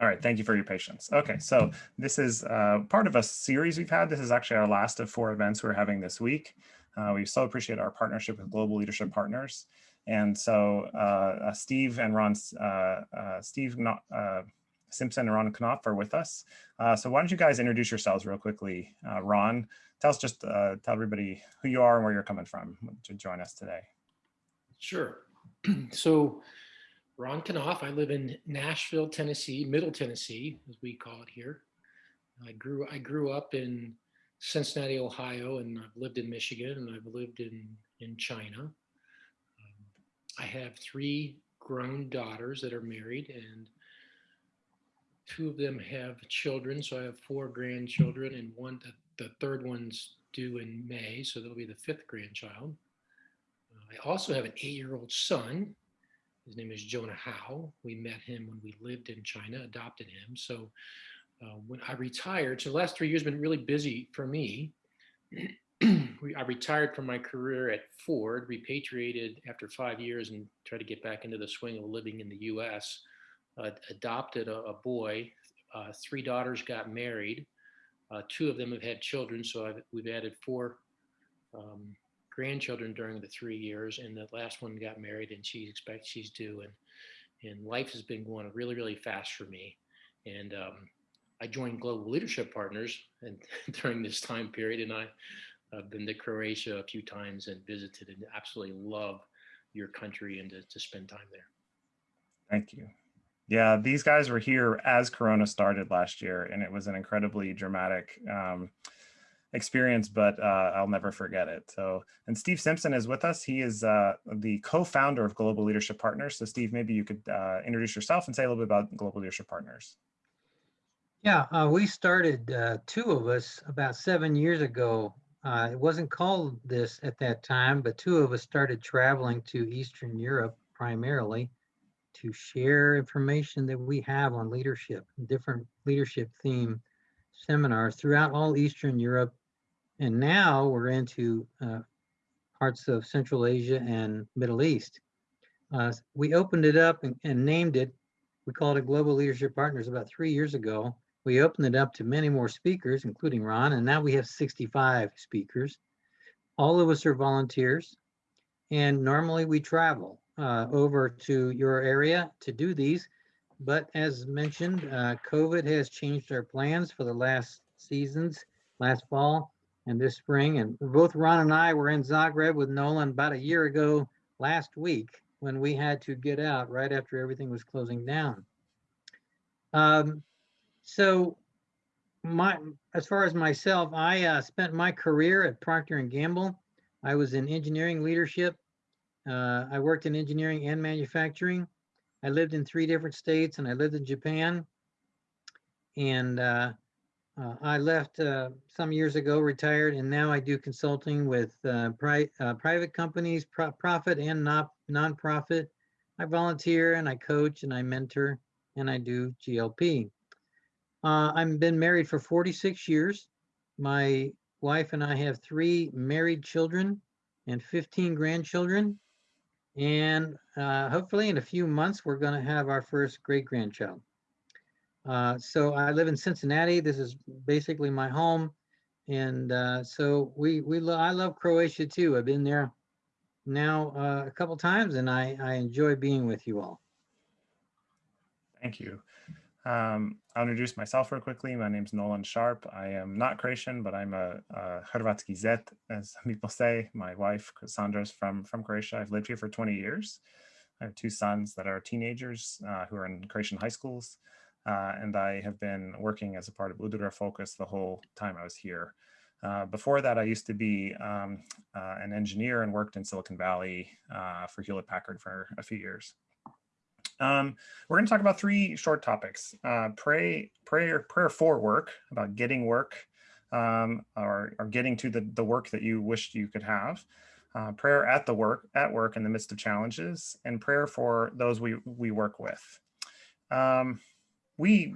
All right, thank you for your patience. Okay, so this is uh, part of a series we've had. This is actually our last of four events we're having this week. Uh, we so appreciate our partnership with Global Leadership Partners. And so uh, uh Steve and Ron, uh, uh, Steve Simpson and Ron Knopf are with us. so why don't you guys introduce yourselves real quickly. Ron, tell us just, tell everybody who you are and where you're coming from to join us today. Sure. so Ron Knopf. I live in Nashville, Tennessee, Middle Tennessee, as we call it here. I grew I grew up in Cincinnati, Ohio, and I've lived in Michigan, and I've lived in in China. Um, I have three grown daughters that are married, and two of them have children. So I have four grandchildren, and one the, the third one's due in May, so that'll be the fifth grandchild. Uh, I also have an eight-year-old son his name is Jonah Hao. We met him when we lived in China, adopted him. So uh, when I retired, so the last three years been really busy for me. I retired from my career at Ford, repatriated after five years and tried to get back into the swing of living in the US. Uh, adopted a, a boy, uh, three daughters got married. Uh, two of them have had children, so I've, we've added four um, grandchildren during the three years, and the last one got married, and she expects she's due, and and life has been going really really fast for me, and um, I joined Global Leadership Partners and during this time period, and I, have been to Croatia a few times and visited, and absolutely love your country and to, to spend time there. Thank you. Yeah, these guys were here as Corona started last year, and it was an incredibly dramatic. Um, experience, but uh, I'll never forget it. So, and Steve Simpson is with us. He is uh, the co-founder of Global Leadership Partners. So Steve, maybe you could uh, introduce yourself and say a little bit about Global Leadership Partners. Yeah, uh, we started, uh, two of us, about seven years ago. Uh, it wasn't called this at that time, but two of us started traveling to Eastern Europe primarily to share information that we have on leadership, different leadership theme seminars throughout all Eastern Europe and now we're into uh, parts of Central Asia and Middle East. Uh, we opened it up and, and, named it, we called it Global Leadership Partners about three years ago. We opened it up to many more speakers, including Ron, and now we have 65 speakers. All of us are volunteers, and normally we travel uh, over to your area to do these. But as mentioned, uh, COVID has changed our plans for the last seasons, last fall and this spring. And both Ron and I were in Zagreb with Nolan about a year ago last week when we had to get out right after everything was closing down. Um, so my as far as myself, I uh, spent my career at Procter & Gamble. I was in engineering leadership. Uh, I worked in engineering and manufacturing. I lived in three different states and I lived in Japan. And uh, uh, I left uh, some years ago, retired, and now I do consulting with uh, pri uh, private companies, pro profit and not nonprofit. I volunteer and I coach and I mentor and I do GLP. Uh, I've been married for 46 years. My wife and I have three married children and 15 grandchildren. And uh, hopefully in a few months, we're going to have our first great grandchild. Uh, so I live in Cincinnati. This is basically my home. And uh, so we, we lo I love Croatia too. I've been there now uh, a couple times and I, I enjoy being with you all. Thank you. Um, I'll introduce myself real quickly. My name is Nolan Sharp. I am not Croatian, but I'm a, a Hrvatski Zet, as some people say. My wife, Cassandra, is from, from Croatia. I've lived here for 20 years. I have two sons that are teenagers uh, who are in Croatian high schools. Uh, and I have been working as a part of Udruga Focus the whole time I was here. Uh, before that, I used to be um, uh, an engineer and worked in Silicon Valley uh, for Hewlett Packard for a few years. Um, we're going to talk about three short topics. Uh, pray, prayer, prayer for work, about getting work um, or, or getting to the, the work that you wished you could have. Uh, prayer at the work, at work in the midst of challenges, and prayer for those we, we work with. Um, we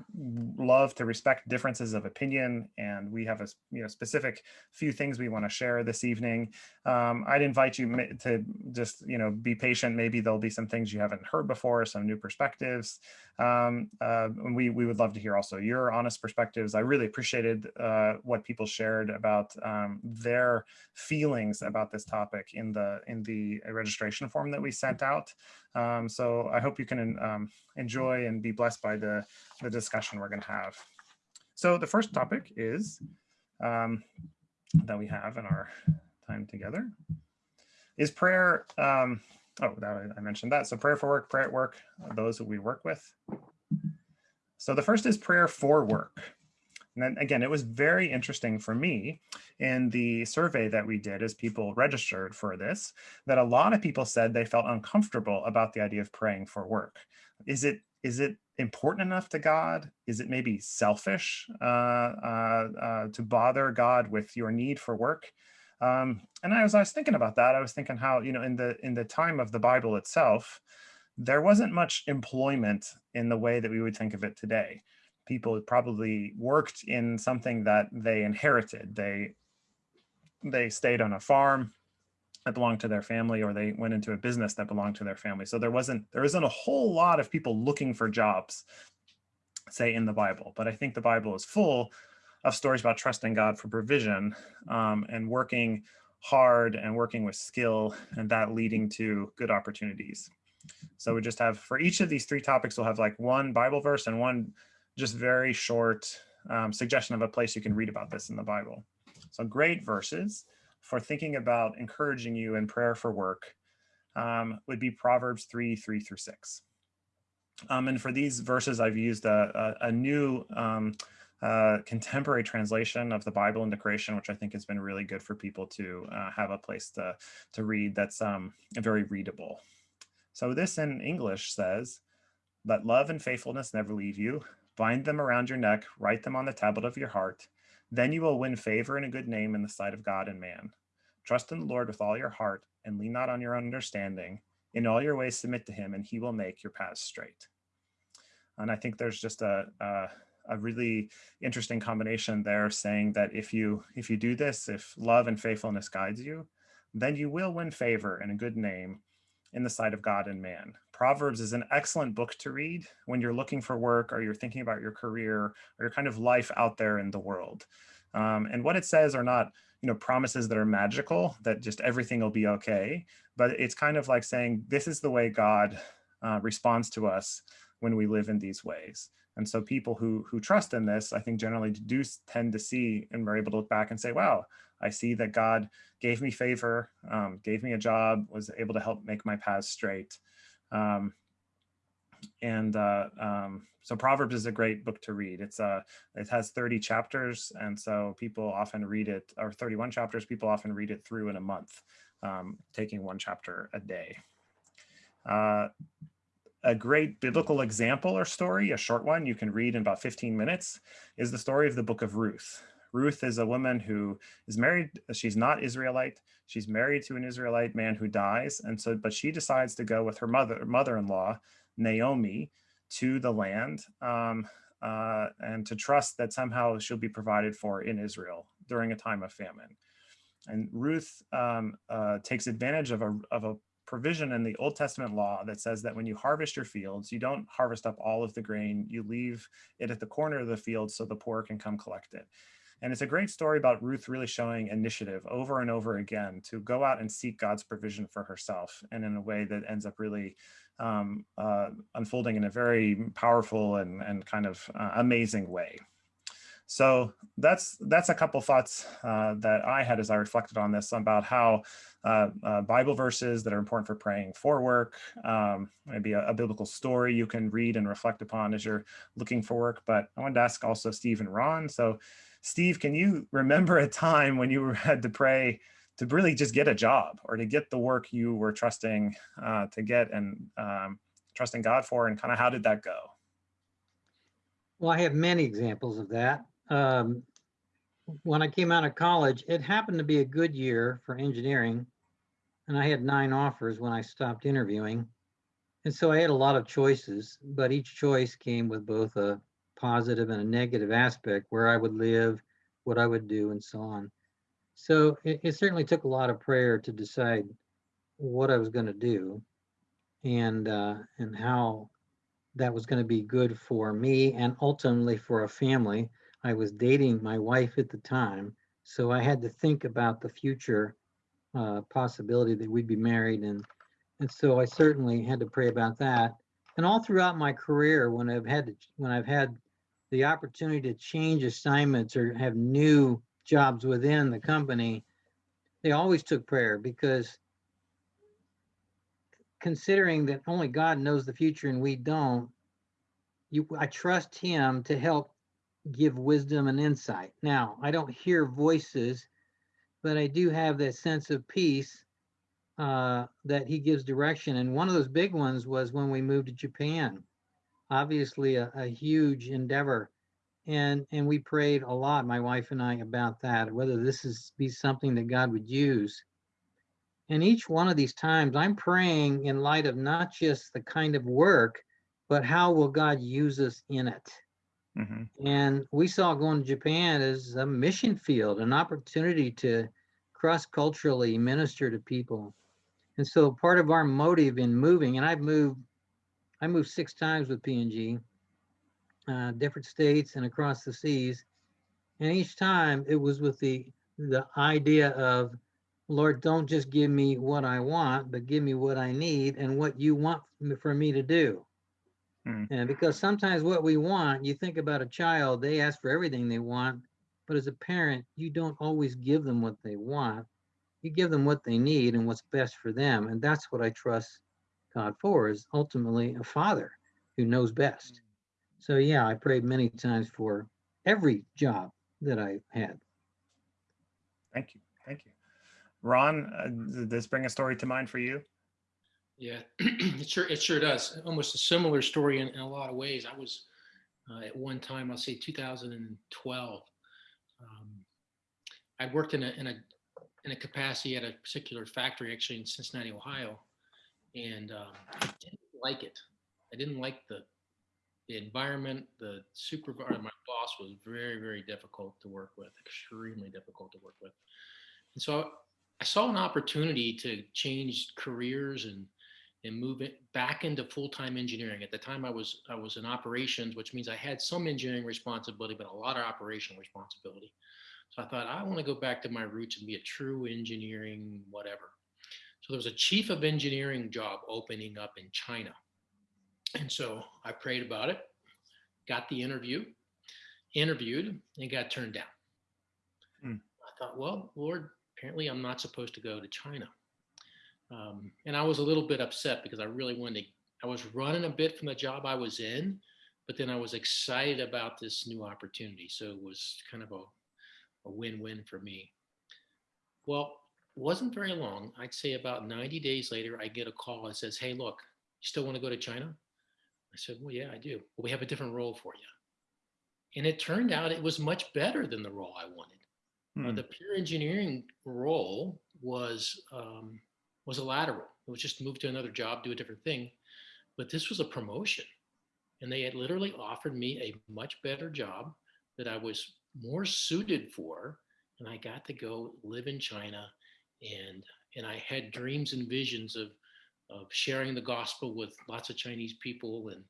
love to respect differences of opinion and we have a you know specific few things we want to share this evening. Um, i'd invite you to just you know be patient. Maybe there'll be some things you haven't heard before some new perspectives. Um, uh, and we we would love to hear also your honest perspectives. I really appreciated uh, what people shared about um, their feelings about this topic in the in the registration form that we sent out um, so I hope you can um, enjoy and be blessed by the, the discussion we're going to have. So the first topic is um, that we have in our time together is prayer. Um, oh, that, I mentioned that. So prayer for work, prayer at work, those who we work with. So the first is prayer for work. And then again, it was very interesting for me in the survey that we did as people registered for this, that a lot of people said they felt uncomfortable about the idea of praying for work. Is it is it important enough to God? Is it maybe selfish uh, uh, uh, to bother God with your need for work? Um, and as I was thinking about that, I was thinking how, you know, in the in the time of the Bible itself, there wasn't much employment in the way that we would think of it today people probably worked in something that they inherited. They they stayed on a farm that belonged to their family or they went into a business that belonged to their family. So there wasn't there isn't a whole lot of people looking for jobs, say in the Bible. But I think the Bible is full of stories about trusting God for provision um, and working hard and working with skill and that leading to good opportunities. So we just have for each of these three topics, we'll have like one Bible verse and one just very short um, suggestion of a place you can read about this in the Bible. So great verses for thinking about encouraging you in prayer for work um, would be Proverbs 3, 3 through 6. Um, and for these verses, I've used a, a, a new um, uh, contemporary translation of the Bible into Croatian, which I think has been really good for people to uh, have a place to, to read that's um, very readable. So this in English says, let love and faithfulness never leave you. Bind them around your neck, write them on the tablet of your heart. Then you will win favor and a good name in the sight of God and man. Trust in the Lord with all your heart and lean not on your own understanding. In all your ways submit to him and he will make your paths straight. And I think there's just a, a, a really interesting combination there saying that if you if you do this, if love and faithfulness guides you, then you will win favor and a good name in the sight of God and man. Proverbs is an excellent book to read when you're looking for work or you're thinking about your career or your kind of life out there in the world. Um, and what it says are not, you know, promises that are magical, that just everything will be okay. But it's kind of like saying, this is the way God uh, responds to us when we live in these ways. And so people who who trust in this, I think generally do tend to see and are able to look back and say, wow, I see that God gave me favor, um, gave me a job, was able to help make my paths straight. Um, and uh, um, so Proverbs is a great book to read. It's uh, it has 30 chapters, and so people often read it, or 31 chapters, people often read it through in a month, um, taking one chapter a day. Uh, a great biblical example or story, a short one you can read in about 15 minutes, is the story of the book of Ruth. Ruth is a woman who is married. She's not Israelite. She's married to an Israelite man who dies. And so, but she decides to go with her mother, mother-in-law, Naomi, to the land um, uh, and to trust that somehow she'll be provided for in Israel during a time of famine. And Ruth um, uh, takes advantage of a, of a provision in the Old Testament law that says that when you harvest your fields, you don't harvest up all of the grain, you leave it at the corner of the field so the poor can come collect it. And it's a great story about Ruth really showing initiative over and over again to go out and seek God's provision for herself and in a way that ends up really um, uh, unfolding in a very powerful and, and kind of uh, amazing way. So that's that's a couple thoughts uh, that I had as I reflected on this about how uh, uh, Bible verses that are important for praying for work, um, maybe a, a, biblical story you can read and reflect upon as you're looking for work. But I wanted to ask also Steve and Ron. So Steve, can you remember a time when you had to pray to really just get a job or to get the work you were trusting uh, to get and um, trusting God for and kind of how did that go? Well, I have many examples of that. Um, when I came out of college, it happened to be a good year for engineering and I had nine offers when I stopped interviewing. And so I had a lot of choices, but each choice came with both a positive and a negative aspect, where I would live, what I would do, and so on. So it, it certainly took a lot of prayer to decide what I was going to do and uh, and how that was going to be good for me and ultimately for a family. I was dating my wife at the time, so I had to think about the future uh, possibility that we'd be married, and and so I certainly had to pray about that. And all throughout my career, when I've had to, when I've had the opportunity to change assignments or have new jobs within the company, they always took prayer because considering that only God knows the future and we don't, you I trust him to help give wisdom and insight. Now, I don't hear voices, but I do have that sense of peace uh, that he gives direction. And one of those big ones was when we moved to Japan. Obviously, a, a huge endeavor, and and we prayed a lot, my wife and I, about that, whether this is be something that God would use. And each one of these times, I'm praying in light of not just the kind of work, but how will God use us in it. hmm And we saw going to Japan as a mission field, an opportunity to cross culturally minister to people. And so part of our motive in moving, and I've moved, I moved six times with P&G, uh, different states and across the seas. And each time it was with the the idea of, Lord, don't just give me what I want, but give me what I need and what you want for me to do. Hmm. And because sometimes what we want, you think about a child, they ask for everything they want, but as a parent, you don't always give them what they want. You give them what they need and what's best for them. And that's what I trust God for is ultimately a father who knows best. So yeah, I prayed many times for every job that I had. Thank you. Thank you. Ron, uh, did this bring a story to mind for you? Yeah, it sure it sure does. Almost a similar story in, in a lot of ways. I was uh, at one time, I'll say 2012. Um, I worked in a in a in a capacity at a particular factory, actually in Cincinnati, Ohio, and um, I didn't like it. I didn't like the the environment. The supervisor, my boss, was very very difficult to work with, extremely difficult to work with. And so I saw an opportunity to change careers and and move it back into full-time engineering. At the time I was I was in operations, which means I had some engineering responsibility, but a lot of operational responsibility. So I thought I want to go back to my roots and be a true engineering whatever. So there was a chief of engineering job opening up in China. And so I prayed about it, got the interview, interviewed, and got turned down. Hmm. I thought, well, Lord, apparently I'm not supposed to go to China. Um, and I was a little bit upset because I really wanted to, I was running a bit from the job I was in, but then I was excited about this new opportunity. So it was kind of a, a win-win for me. Well, wasn't very long. I'd say about 90 days later, I get a call that says, Hey, look, you still want to go to China? I said, Well, yeah, I do. Well, we have a different role for you. And it turned out it was much better than the role I wanted. Uh, Hmm. the pure engineering role was um, was a lateral. It was just move to another job, do a different thing. But this was a promotion, and they had literally offered me a much better job that I was more suited for, and I got to go live in China, and and I had dreams and visions of of sharing the gospel with lots of Chinese people and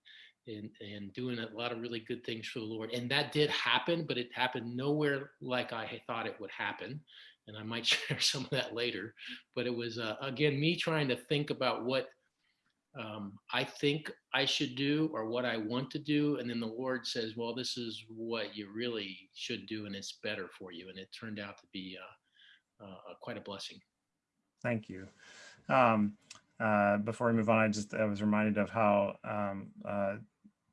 and and doing a lot of really good things for the Lord. And that did happen, but it happened nowhere like I thought it would happen. And I might share some of that later. But it was uh, again me trying to think about what um, I think I should do or what I want to do, and then the Lord says, "Well, this is what you really should do, and it's better for you." And it turned out to be uh, quite a blessing. Thank you. Um, uh, before we move on, I just I was reminded of how um, uh,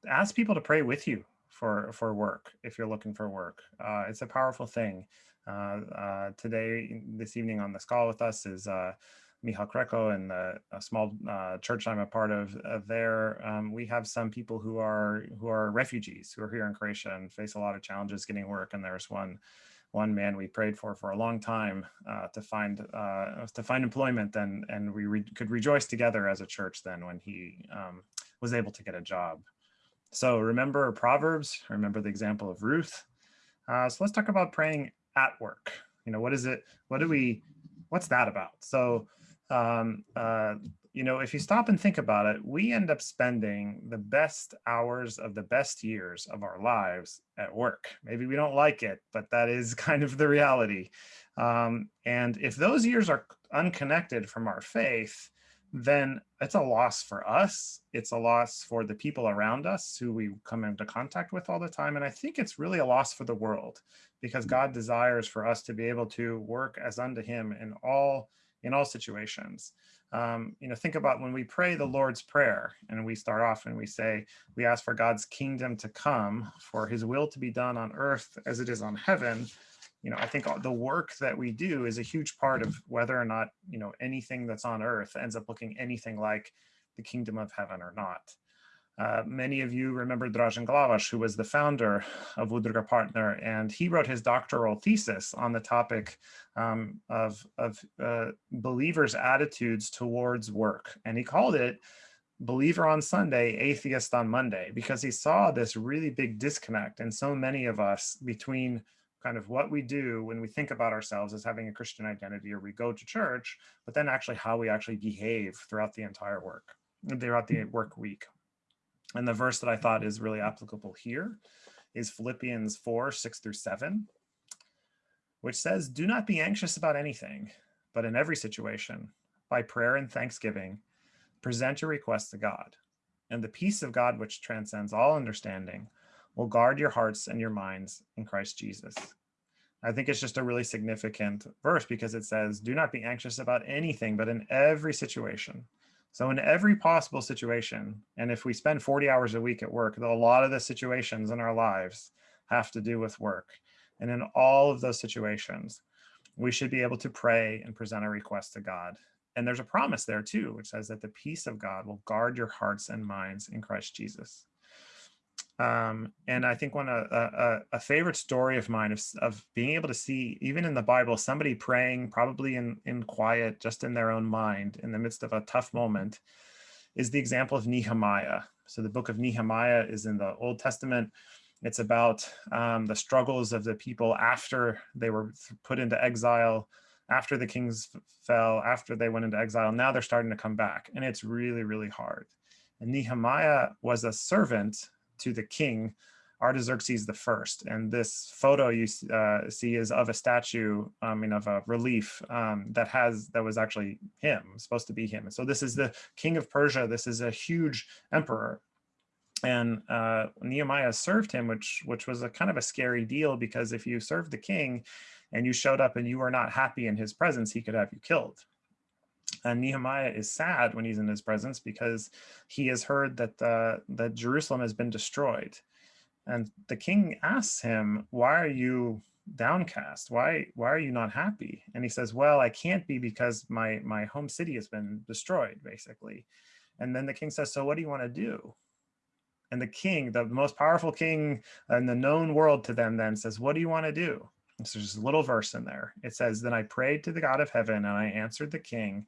ask people to pray with you for for work if you're looking for work. Uh, it's a powerful thing. Uh, uh, today, this evening on this call with us is uh, Michal Kreko and the a small uh, church I'm a part of. Uh, there, um, we have some people who are who are refugees who are here in Croatia and face a lot of challenges getting work. And there's one one man we prayed for for a long time uh, to find uh, to find employment and and we re- could rejoice together as a church then when he um, was able to get a job So remember Proverbs, remember the example of Ruth. Uh, so let's talk about praying at work. You know, what is it? What do we, what's that about? So, um, uh, you know, if you stop and think about it, we end up spending the best hours of the best years of our lives at work. Maybe we don't like it, but that is kind of the reality. Um, and if those years are unconnected from our faith, then it's a loss for us. It's a loss for the people around us who we come into contact with all the time. And I think it's really a loss for the world because God desires for us to be able to work as unto him in all in all situations. Um, you know, think about when we pray the Lord's Prayer and we start off and we say, we ask for God's kingdom to come, for his will to be done on earth as it is on heaven you know, I think the work that we do is a huge part of whether or not, you know, anything that's on earth ends up looking anything like the kingdom of heaven or not. Uh, many of you remember Dražen Glavaš, who was the founder of Udruga Partner, and he wrote his doctoral thesis on the topic um, of, of uh, believers' attitudes towards work. And he called it believer on Sunday, atheist on Monday, because he saw this really big disconnect in so many of us between kind of what we do when we think about ourselves as having a Christian identity or we go to church, but then actually how we actually behave throughout the entire work, throughout the work week. And the verse that I thought is really applicable here is Philippians 4, 6 through 7, which says, do not be anxious about anything, but in every situation, by prayer and thanksgiving, present your requests to God. And the peace of God, which transcends all understanding, will guard your hearts and your minds in Christ Jesus. I think it's just a really significant verse because it says, do not be anxious about anything, but in every situation. So in every possible situation, and if we spend 40 hours a week at work, a lot of the situations in our lives have to do with work. And in all of those situations, we should be able to pray and present a request to God. And there's a promise there too, which says that the peace of God will guard your hearts and minds in Christ Jesus. Um, and I think one a, a, a, favorite story of mine of, of being able to see, even in the Bible, somebody praying probably in, in quiet, just in their own mind, in the midst of a tough moment, is the example of Nehemiah. So the book of Nehemiah is in the Old Testament. It's about um, the struggles of the people after they were put into exile, after the kings fell, after they went into exile. Now they're starting to come back, and it's really, really hard. And Nehemiah was a servant to the king, Artaxerxes the first. And this photo you uh, see is of a statue, I mean, of a relief um, that has, that was actually him, supposed to be him. So this is the king of Persia. This is a huge emperor. And uh, Nehemiah served him, which, which was a kind of a scary deal because if you served the king and you showed up and you were not happy in his presence, he could have you killed. And Nehemiah is sad when he's in his presence because he has heard that, uh, that Jerusalem has been destroyed. And the king asks him, why are you downcast? Why, why are you not happy? And he says, well, I can't be because my, my home city has been destroyed, basically. And then the king says, so what do you want to do? And the king, the most powerful king in the known world to them then says, what do you want to do? So there's a little verse in there. It says, then I prayed to the God of heaven and I answered the king,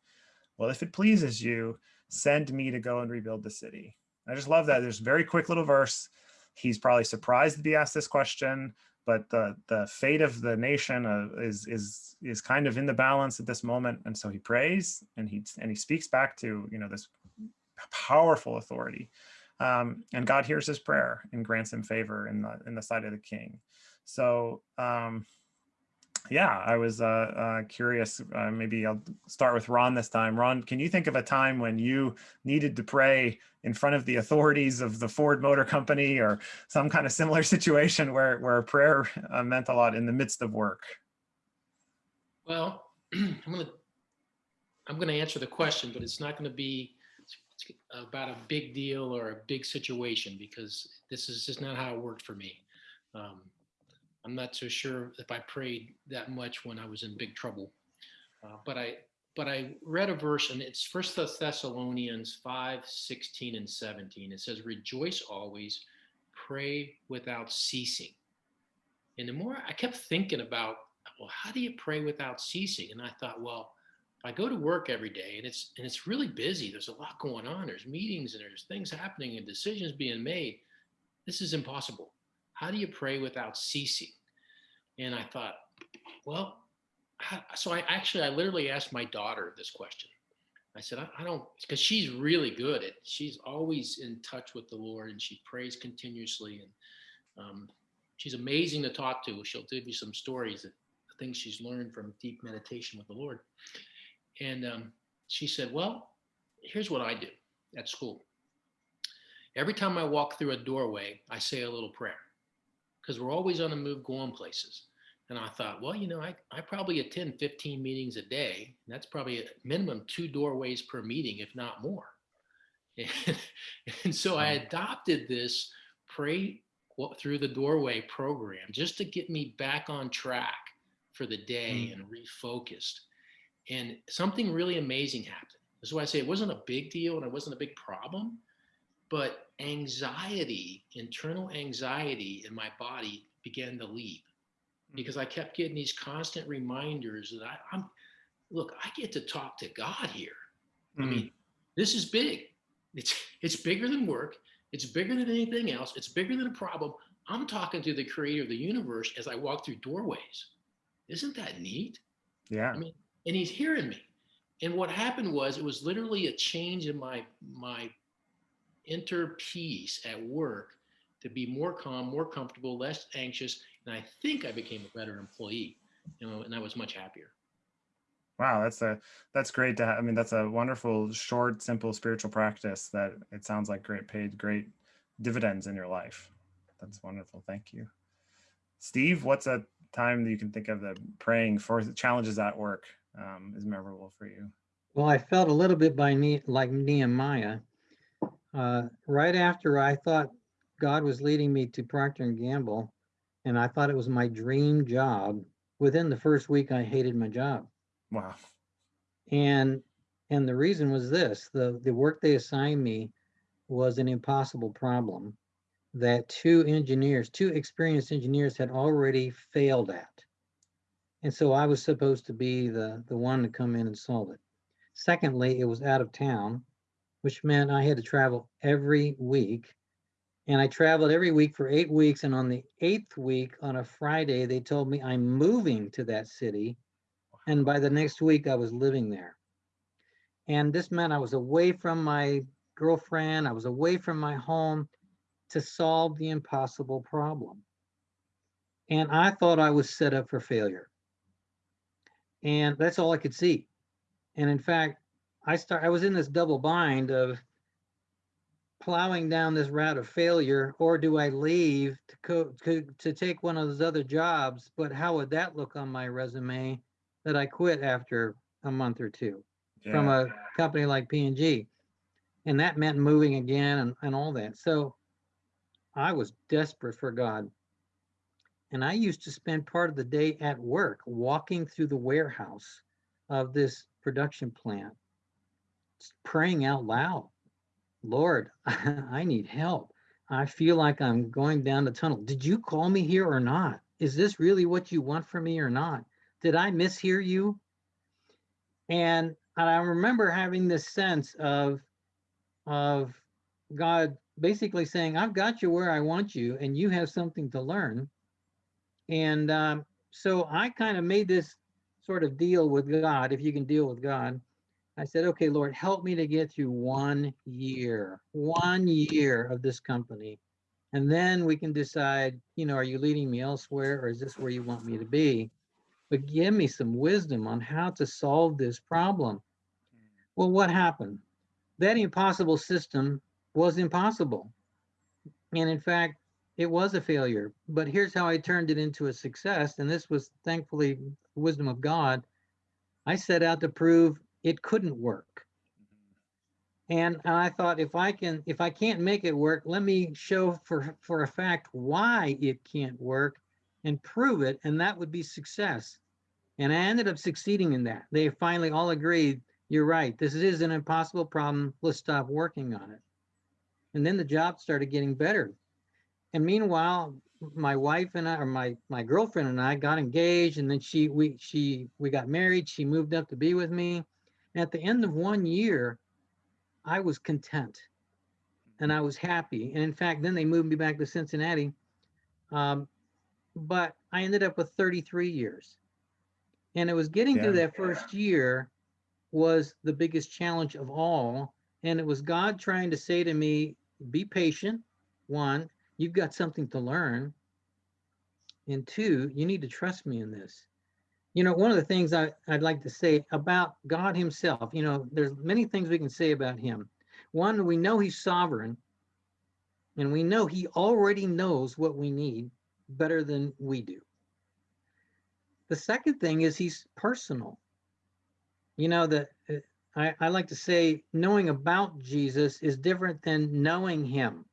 well, if it pleases you, send me to go and rebuild the city. I just love that. There's very quick little verse. He's probably surprised to be asked this question, but the the fate of the nation uh, is is is kind of in the balance at this moment. And so he prays and he and he speaks back to you know this powerful authority, um, and God hears his prayer and grants him favor in the in the sight of the king. So um, yeah, I was uh, uh, curious. Uh, maybe I'll start with Ron this time. Ron, can you think of a time when you needed to pray in front of the authorities of the Ford Motor Company or some kind of similar situation where, where prayer uh, meant a lot in the midst of work? Well, I'm going to I'm going to answer the question, but it's not going to be about a big deal or a big situation because this is just not how it worked for me. Um, I'm not so sure if I prayed that much when I was in big trouble. Uh, but I but I read a verse and it's First Thessalonians 5, 16 and 17. It says, rejoice always, pray without ceasing. And the more I kept thinking about, well, how do you pray without ceasing? And I thought, well, I go to work every day and it's and it's really busy. There's a lot going on. There's meetings and there's things happening and decisions being made. this is impossible. How do you pray without ceasing? And I thought, well, so I actually, I literally asked my daughter this question. I said, I, I don't, because she's really good at, she's always in touch with the Lord and she prays continuously. And um, she's amazing to talk to. She'll give you some stories that things she's learned from deep meditation with the Lord. And um, she said, Well, here's what I do at school. Every time I walk through a doorway, I say a little prayer because we're always on the move going places. And I thought, well, you know, I, I probably attend 15 meetings a day. And that's probably a minimum two doorways per meeting, if not more. And, and so I hmm. adopted this pray through the doorway program just to get me back on track for the day hmm. and refocused. And something really amazing happened. That's why I say it wasn't a big deal and it wasn't a big problem, but anxiety, internal anxiety in my body began to leave because I kept getting these constant reminders that I, I'm, look, I get to talk to God here. I Mm, mean, this is big. It's it's bigger than work. It's bigger than anything else. It's bigger than a problem. I'm talking to the creator of the universe as I walk through doorways. Isn't that neat? yeah. I mean, and he's hearing me. And what happened was it was literally a change in my my inner peace at work to be more calm, more comfortable, less anxious, and I think I became a better employee. You know, and I was much happier. Wow, that's a that's great to have. I mean, that's a wonderful, short, simple spiritual practice that it sounds like great paid great dividends in your life. That's wonderful. Thank you. Steve, what's a time that you can think of that praying for the challenges at work um, is memorable for you? Well, I felt a little bit by ne- like Nehemiah. Uh, right after I thought God was leading me to Procter and Gamble, and I thought it was my dream job. Within the first week, I hated my job, Wow. and and the reason was this: the the work they assigned me was an impossible problem that two engineers, two experienced engineers, had already failed at, and so I was supposed to be the the one to come in and solve it. Secondly, it was out of town, which meant I had to travel every week. And I traveled every week for eight weeks. And on the eighth week, on a Friday, they told me I'm moving to that city. And by the next week, I was living there. And this meant I was away from my girlfriend, I was away from my home to solve the impossible problem. And I thought I was set up for failure. And that's all I could see. And in fact, I start I was in this double bind of plowing down this route of failure, or do I leave to co- to, to take one of those other jobs? But how would that look on my resume that I quit after a month or two from a company like P&G? And that meant moving again and, and all that. So I was desperate for God. And I used to spend part of the day at work walking through the warehouse of this production plant, praying out loud, Lord, I need help. I feel like I'm going down the tunnel. Did you call me here or not? Is this really what you want from me or not? Did I mishear you? And I remember having this sense of, of God basically saying, I've got you where I want you, and you have something to learn. And um, so I kind of made this sort of deal with God, if you can deal with God. I said, okay, Lord, help me to get through one year, one year of this company. And then we can decide, you know, are you leading me elsewhere or is this where you want me to be? But give me some wisdom on how to solve this problem. Well, what happened? That impossible system was impossible. And in fact, it was a failure. But here's how I turned it into a success. And this was thankfully wisdom of God. I set out to prove it couldn't work. Mm-hmm. And I thought if I can, if I can't make it work, let me show for, for a fact why it can't work and prove it. And that would be success. And I ended up succeeding in that. They finally all agreed, you're right, this is an impossible problem. Let's stop working on it. And then the job started getting better. And meanwhile, my wife and I, or my my girlfriend and I got engaged, and then she we she we got married. She moved up to be with me. And at the end of one year, I was content. and I was happy. And in fact, then they moved me back to Cincinnati. Um, but I ended up with 33 years. And it was getting through that first year was the biggest challenge of all. And it was God trying to say to me, be patient. One, you've got something to learn. And two, you need to trust me in this. You know, one of the things I, I'd like to say about God Himself, you know, there's many things we can say about Him. One, we know He's sovereign, and we know He already knows what we need better than we do. The second thing is He's personal. You know, the uh, I, I like to say knowing about Jesus is different than knowing Him.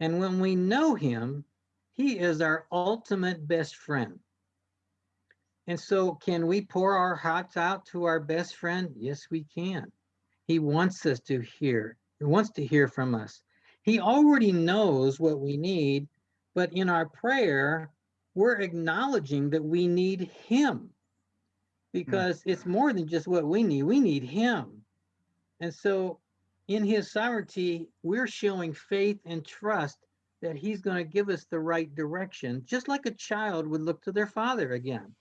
And when we know Him, He is our ultimate best friend. And so, can we pour our hearts out to our best friend? Yes, we can. He wants us to hear, he wants to hear from us. He already knows what we need, but in our prayer, we're acknowledging that we need Him because it's more than just what we need, we need Him. And so, in His sovereignty, we're showing faith and trust that He's going to give us the right direction, just like a child would look to their father again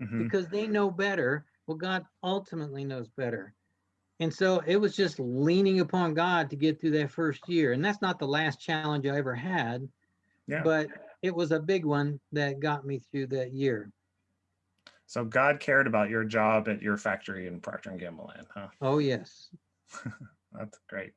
Mhm. because they know better. Well, God ultimately knows better. And so it was just leaning upon God to get through that first year. And that's not the last challenge I ever had, Yeah. but it was a big one that got me through that year. So God cared about your job at your factory in Procter and Gamble land, huh? Oh, yes. That's great.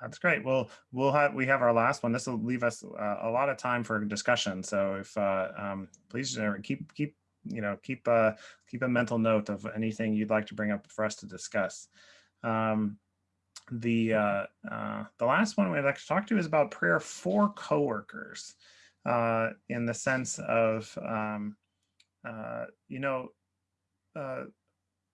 That's great. Well, we'll have we have our last one. This will leave us uh, a lot of time for discussion. So if uh, um, please uh, keep keep you know keep a, keep a mental note of anything you'd like to bring up for us to discuss. Um, the uh, uh, the last one we'd like to talk to is about prayer for coworkers, uh, in the sense of um, uh, you know uh,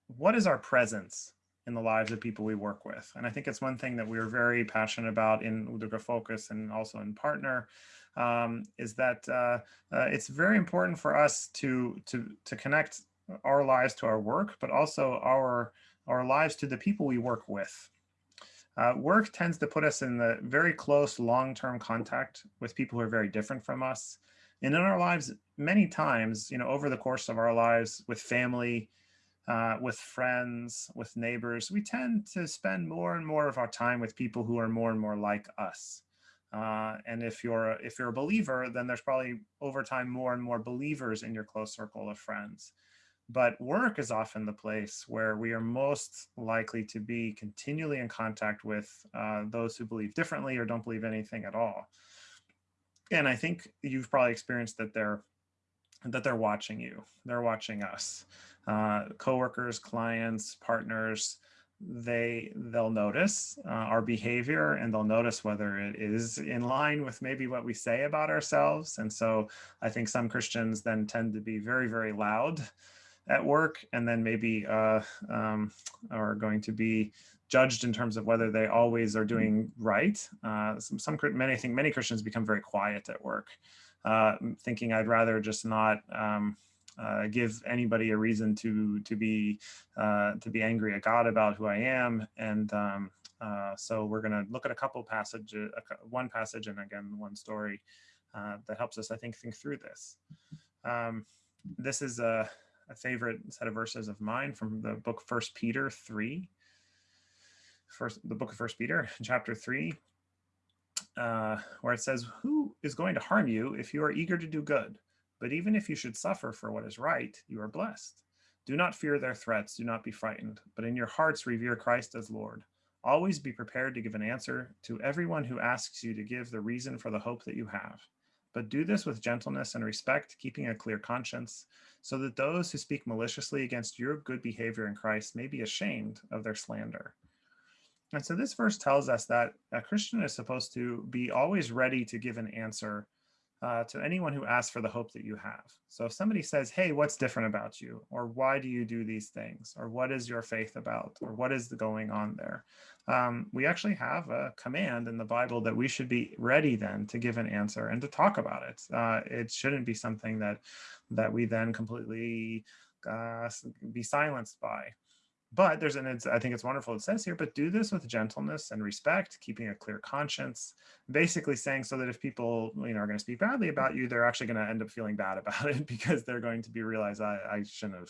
what is our presence in the lives of people we work with. And I think it's one thing that we're very passionate about in Udruga Focus and also in Partner, um, is that uh, uh, it's very important for us to, to, to connect our lives to our work, but also our, our lives to the people we work with. Uh, work tends to put us in the very close long-term contact with people who are very different from us. And in our lives, many times, you know, over the course of our lives with family, uh, with friends, with neighbors, we tend to spend more and more of our time with people who are more and more like us. Uh, and if you're if you're a believer, then there's probably over time more and more believers in your close circle of friends. But work is often the place where we are most likely to be continually in contact with uh, those who believe differently or don't believe anything at all. And I think you've probably experienced that they're that they're watching you. They're watching us uh, coworkers, clients, partners, they they'll notice uh, our behavior and they'll notice whether it is in line with maybe what we say about ourselves. And so I think some Christians then tend to be very, very loud at work and then maybe uh, um, are going to be judged in terms of whether they always are doing right. Uh, some, some, many, I think many Christians become very quiet at work, uh, thinking I'd rather just not um, uh, give anybody a reason to to be uh, to be angry at God about who I am. And um, uh, so we're going to look at a couple passages, one passage, and again one story uh, that helps us, I think, think through this. Um, this is a, a, favorite set of verses of mine from the book First Peter three. First, the book of First Peter, chapter three. Uh, where it says, Who is going to harm you if you are eager to do good? But even if you should suffer for what is right, you are blessed. Do not fear their threats, do not be frightened, but in your hearts revere Christ as Lord. Always be prepared to give an answer to everyone who asks you to give the reason for the hope that you have. But do this with gentleness and respect, keeping a clear conscience, so that those who speak maliciously against your good behavior in Christ may be ashamed of their slander. And so this verse tells us that a Christian is supposed to be always ready to give an answer uh, to anyone who asks for the hope that you have. So if somebody says, hey, what's different about you? Or why do you do these things? Or what is your faith about? Or what is going on there? Um, we actually have a command in the Bible that we should be ready then to give an answer and to talk about it. Uh, it shouldn't be something that, that we then completely uh, be silenced by. But there's an it's, i think it's wonderful it says here but do this with gentleness and respect keeping a clear conscience basically saying so that if people you know are going to speak badly about you they're actually going to end up feeling bad about it because they're going to be realize i, I shouldn't have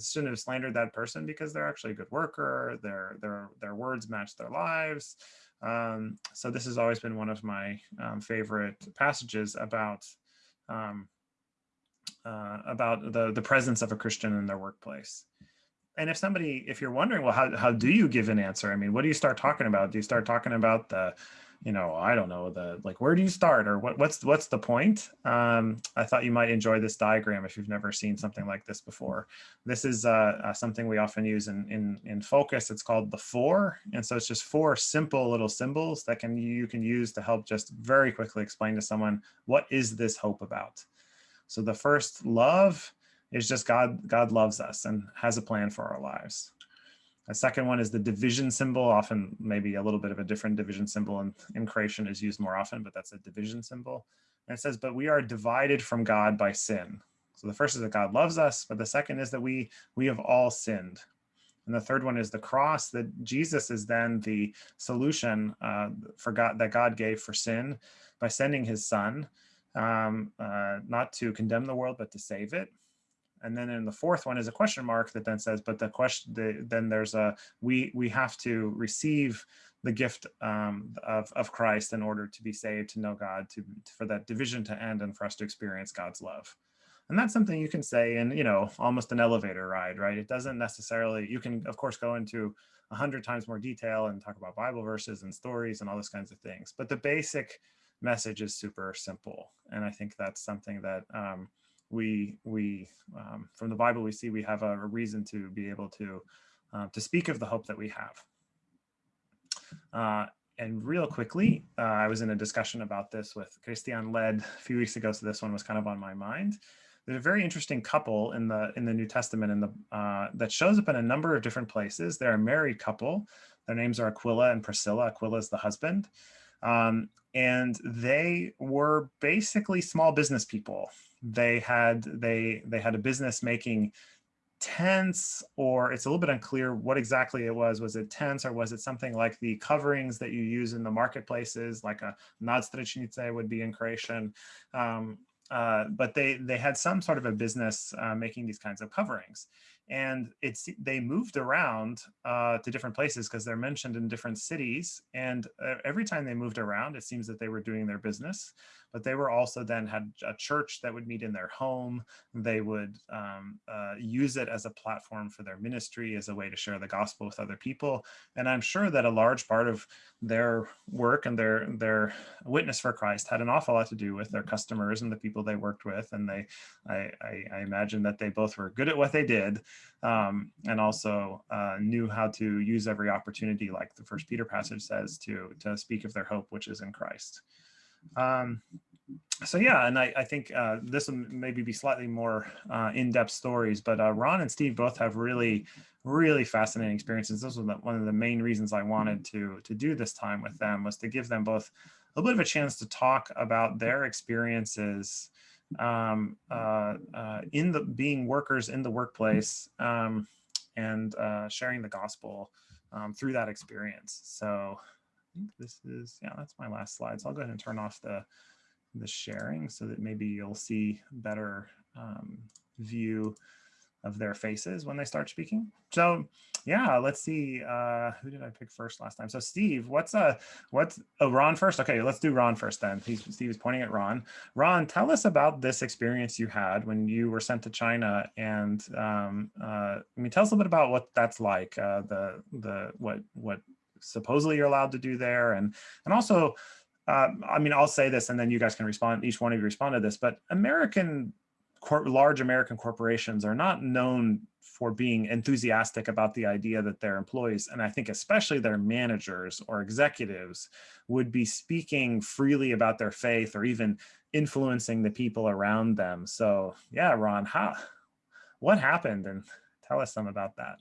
shouldn't have slandered that person because they're actually a good worker their their their words match their lives. Um, so this has always been one of my um, favorite passages about um, uh, about the the presence of a christian in their workplace and if somebody if you're wondering well how, how do you give an answer? I mean what do you start talking about? Do you start talking about the you know i don't know the like where do you start or what what's what's the point? Um, i thought you might enjoy this diagram if you've never seen something like this before. This is uh, uh, something we often use in in in focus. It's called the four. And so it's just four simple little symbols that can you can use to help just very quickly explain to someone what is this hope about? So the first love is just God, God loves us and has a plan for our lives. A second one is the division symbol, often maybe a little bit of a different division symbol in, in Croatian is used more often, but that's a division symbol. And it says, but we are divided from God by sin. So the first is that God loves us, but the second is that we, we have all sinned. And the third one is the cross, that Jesus is then the solution uh, for God that God gave for sin by sending his son, um, uh, not to condemn the world, but to save it. And then in the fourth one is a question mark that then says, but the question, the, then there's a, we, we have to receive the gift um, of, of Christ in order to be saved, to know God, to, for that division to end and for us to experience God's love. And that's something you can say in, you know, almost an elevator ride, right? It doesn't necessarily, you can of course go into a hundred times more detail and talk about Bible verses and stories and all those kinds of things. But the basic message is super simple. And I think that's something that, um, we we um, from the Bible we see we have a, a reason to be able to uh, to speak of the hope that we have. Uh, and real quickly, uh, I was in a discussion about this with Christian Led a few weeks ago, so this one was kind of on my mind. There's a very interesting couple in the in the New Testament in the uh, that shows up in a number of different places. They're a married couple. Their names are Aquila and Priscilla. Aquila is the husband. Um, and they were basically small business people they had they they had a business making tents or it's a little bit unclear what exactly it was. Was it tents or was it something like the coverings that you use in the marketplaces like a nadstrešnice would be in croatian um, uh, but they they had some sort of a business uh, making these kinds of coverings. And it's they moved around uh, to different places because they're mentioned in different cities. And uh, every time they moved around it seems that they were doing their business but they were also then had a church that would meet in their home. They would um, uh, use it as a platform for their ministry, as a way to share the gospel with other people. And I'm sure that a large part of their work and their their witness for Christ had an awful lot to do with their customers and the people they worked with. And they, I, I, I imagine that they both were good at what they did, um, and also uh, knew how to use every opportunity, like the First Peter passage says, to to speak of their hope, which is in Christ. Um, so yeah, and I, I think uh, this will maybe be slightly more uh, in-depth stories, but uh, Ron and Steve both have really, really fascinating experiences. This was one of the main reasons I wanted to to do this time with them was to give them both a little bit of a chance to talk about their experiences um, uh, uh, in the being workers in the workplace um, and uh, sharing the gospel um, through that experience. So think this is, yeah, that's my last slide. So I'll go ahead and turn off the, the sharing so that maybe you'll see better um, view of their faces when they start speaking. So yeah, let's see. Uh, who did I pick first last time? So Steve, what's uh what's oh Ron first? Okay, let's do Ron first then. He's, Steve is pointing at Ron. Ron, tell us about this experience you had when you were sent to China, and um, uh, I mean, tell us a little bit about what that's like. Uh, the the what what supposedly you're allowed to do there. And, and also, uh, I mean, I'll say this and then you guys can respond, each one of you respond to this, but American, large American corporations are not known for being enthusiastic about the idea that their employees, and I think especially their managers or executives, would be speaking freely about their faith or even influencing the people around them. So yeah, Ron, how, what happened? And tell us some about that.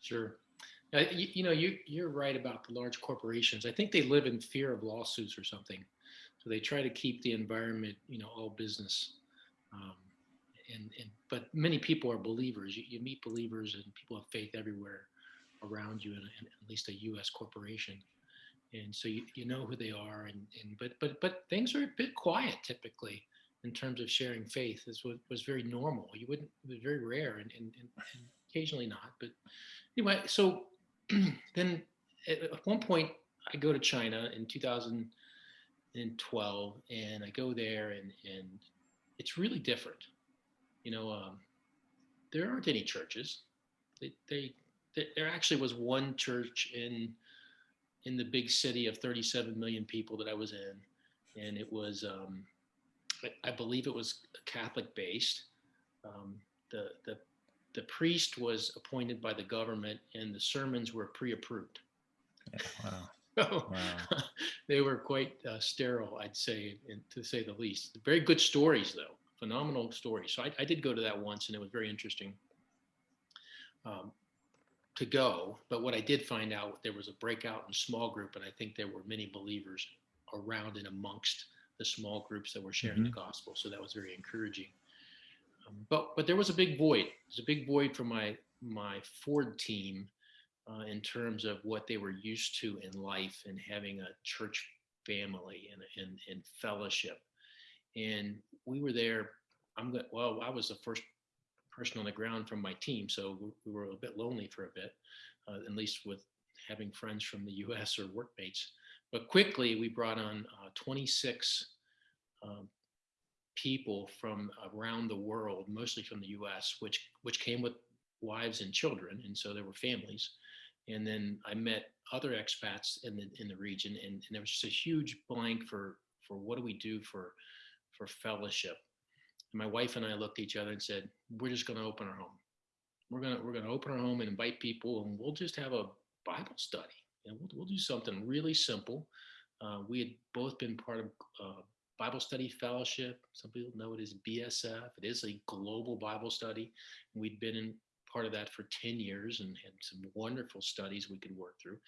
Sure. Uh, you, you, know, you, you're right about the large corporations. I think they live in fear of lawsuits or something. So they try to keep the environment, you know, all business. Um, and, and but many people are believers. You, you meet believers and people of faith everywhere around you at least a U.S. corporation, and so you, you know who they are. And, and but but but things are a bit quiet typically in terms of sharing faith. This was, was very normal. You wouldn't. It was very rare and, and, and occasionally not. But anyway, so then at one point I go to China in 2012, and I go there, and and it's really different. You know, um, there aren't any churches. They, they there there actually was one church in in the big city of 37 million people that I was in, and it was um, I, I believe it was Catholic based. Um, the the the priest was appointed by the government, and the sermons were pre-approved. Wow. So Wow. they were quite uh, sterile, I'd say, and to say the least. Very good stories, though, phenomenal stories. So I, I did go to that once, and it was very interesting um, to go. But what I did find out, there was a breakout in small group, and I think there were many believers around and amongst the small groups that were sharing the gospel. So that was very encouraging. But but there was a big void. There's a big void for my my Ford team uh, in terms of what they were used to in life and having a church family and, and, and fellowship. And we were there. I'm good. Well, I was the first person on the ground from my team, so we- we were a bit lonely for a bit, uh, at least with having friends from the U.S. or workmates. But quickly, we brought on uh, 26 um, people from around the world, mostly from the U.S., which which came with wives and children, and so there were families. And then I met other expats in the in the region, and, and there was just a huge blank for for what do we do for for fellowship. And my wife and I looked at each other and said, "We're just going to open our home. We're gonna we're gonna open our home and invite people, and we'll just have a Bible study. And we'll we'll do something really simple." Uh, we had both been part of uh, Bible Study Fellowship. Some people know it as BSF. It is a global Bible study. We'd been in part of that for 10 years and had some wonderful studies we could work through.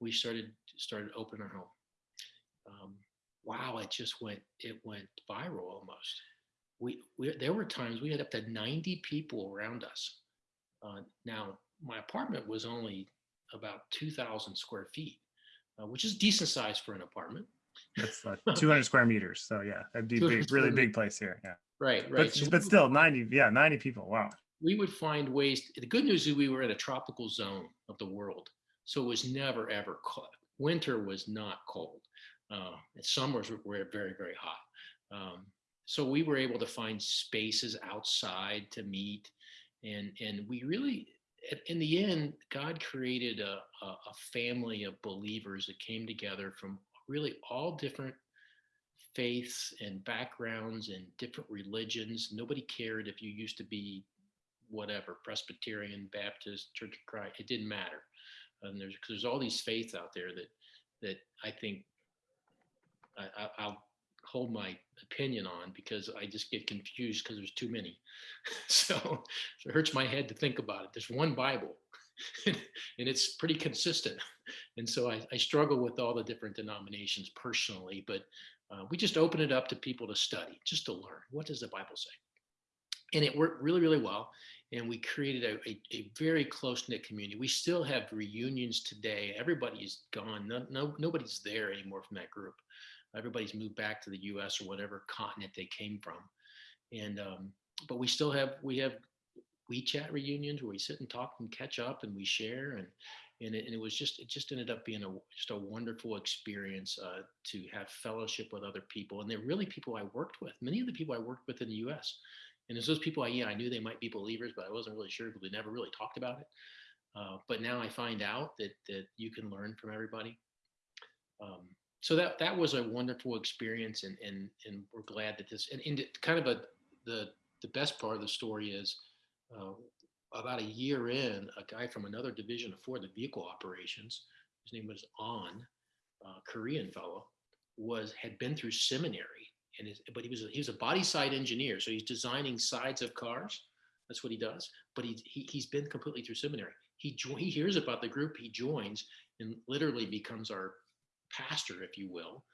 We started started open our home. Um, wow, it just went it went viral almost. We, we there were times we had up to 90 people around us. Uh, now my apartment was only about 2,000 square feet, uh, which is decent size for an apartment. That's uh, 200 square meters. So yeah, that'd be 200 big, really big place here. Yeah. Right, right. But, So but still 90, yeah, 90 people. Wow. we would find ways. The good news is we were in a tropical zone of the world, so it was never ever cold. Winter was not cold. Uh, and summers were- were very very hot. Um, so we were able to find spaces outside to meet, and and we really, in the end, God created a, a, a family of believers that came together from really all different faiths and backgrounds and different religions. Nobody cared if you used to be whatever Presbyterian, Baptist, Church of Christ. It didn't matter. And there's there's all these faiths out there that that I think I, I, I'll hold my opinion on because I just get confused because there's too many. so, so it hurts my head to think about it. There's one Bible, and it's pretty consistent. And so I, I struggle with all the different denominations personally, but uh, we just open it up to people to study, just to learn. What does the Bible say? And it worked really, really well. And we created a, a, a very close knit community. We still have reunions today. Everybody is gone. No, no, nobody's there anymore from that group. Everybody's moved back to the U.S. or whatever continent they came from. And um, but we still have we have WeChat reunions where we sit and talk and catch up and we share and and it, and it was just it just ended up being a just a wonderful experience uh, to have fellowship with other people and they're really people I worked with. Many of the people I worked with in the U.S. and there's those people I yeah I knew they might be believers but I wasn't really sure because we never really talked about it. Uh, but now I find out that that you can learn from everybody. Um, so that that was a wonderful experience and and and we're glad that this and, and kind of a the the best part of the story is uh, about a year in a guy from another division of Ford the vehicle operations his name was on uh, korean fellow was had been through seminary and his, but he was a, he was a body side engineer so he's designing sides of cars that's what he does but he, he he's been completely through seminary he he hears about the group he joins and literally becomes our pastor, if you will.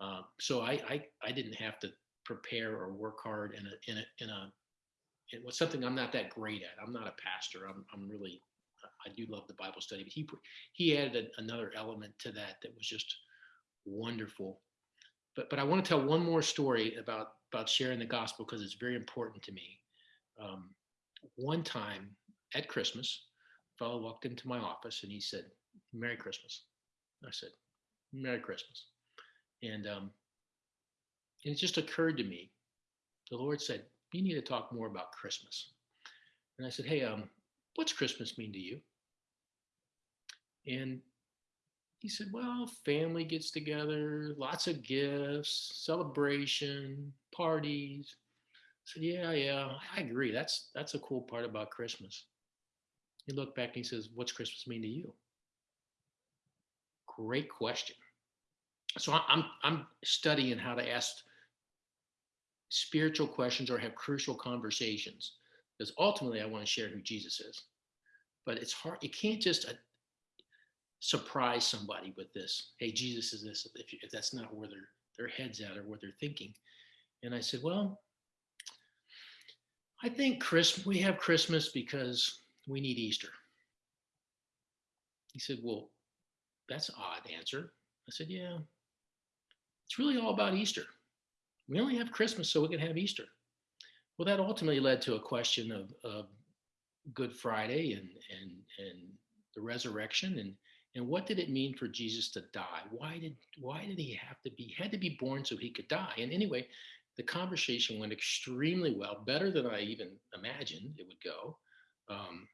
Uh, so I, I I didn't have to prepare or work hard in a in a in a it was something I'm not that great at. I'm not a pastor. I'm, I'm really, I do love the Bible study, but he, he added a, another element to that that was just wonderful. But, but I want to tell one more story about, about sharing the gospel because it's very important to me. Um, one time at Christmas, a fellow walked into my office and he said, Merry Christmas. I said, Merry Christmas. And, um, and it just occurred to me, the Lord said, you need to talk more about Christmas. And I said, hey, um, what's Christmas mean to you? And he said, well, family gets together, lots of gifts, celebration, parties. I said, yeah, yeah, I agree. That's that's a cool part about Christmas. He looked back and he says, what's Christmas mean to you? Great question. So I'm I'm studying how to ask spiritual questions or have crucial conversations because ultimately I want to share who Jesus is. But it's hard. You can't just uh, surprise somebody with this. Hey, Jesus is this. If, if that's not where their their heads at or what they're thinking. And I said, well, I think Chris, we have Christmas because we need Easter. He said, well, that's an odd answer. I said, yeah, it's really all about Easter. We only have Christmas so we can have Easter. Well, that ultimately led to a question of, of Good Friday and, and, and the resurrection and, and what did it mean for Jesus to die? Why did, why did he have to be, had to be born so he could die? And anyway, the conversation went extremely well, better than I even imagined it would go. Um,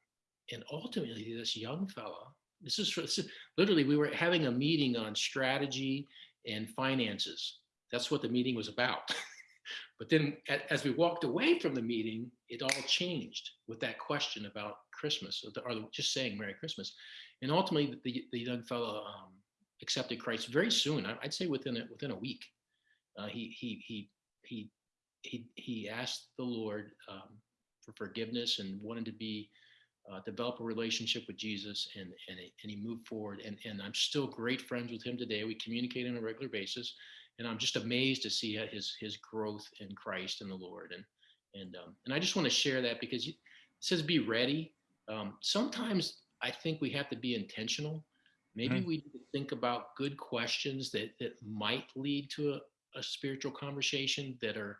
and ultimately, this young fella, this is, this is literally, we were having a meeting on strategy and finances. That's what the meeting was about. but then as we walked away from the meeting, it all changed with that question about Christmas or, just saying Merry Christmas. And ultimately the, the young fellow um, accepted Christ very soon. I'd say within a, within a week. Uh, he, he, he, he, he, he asked the Lord um, for forgiveness and wanted to be uh, develop a relationship with Jesus and, and, and he moved forward. And, and I'm still great friends with him today. We communicate on a regular basis and I'm just amazed to see his, his growth in Christ and the Lord. And, and, um, and I just want to share that because it says, be ready. Um, sometimes I think we have to be intentional. Maybe mm -hmm. we think about good questions that, that might lead to a, a spiritual conversation that are,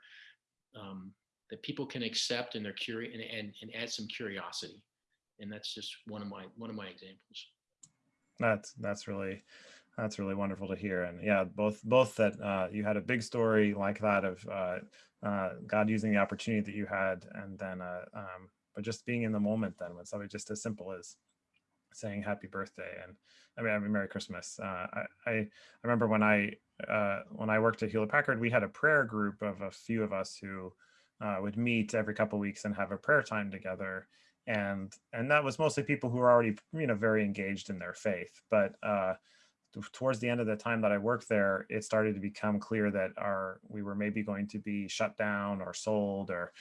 um, that people can accept and they're curious and, and, and add some curiosity and that's just one of my one of my examples that's that's really that's really wonderful to hear and yeah both both that uh, you had a big story like that of uh, uh, god using the opportunity that you had and then uh, um, but just being in the moment then when something just as simple as saying happy birthday and I mean, I mean Merry Christmas. Uh, I, I remember when I uh, when I worked at Hewlett Packard, we had a prayer group of a few of us who would meet every couple weeks and have a prayer time together and and that was mostly people who were already you know very engaged in their faith but uh towards the end of the time that I worked there, it started to become clear that our we were maybe going to be shut down or sold or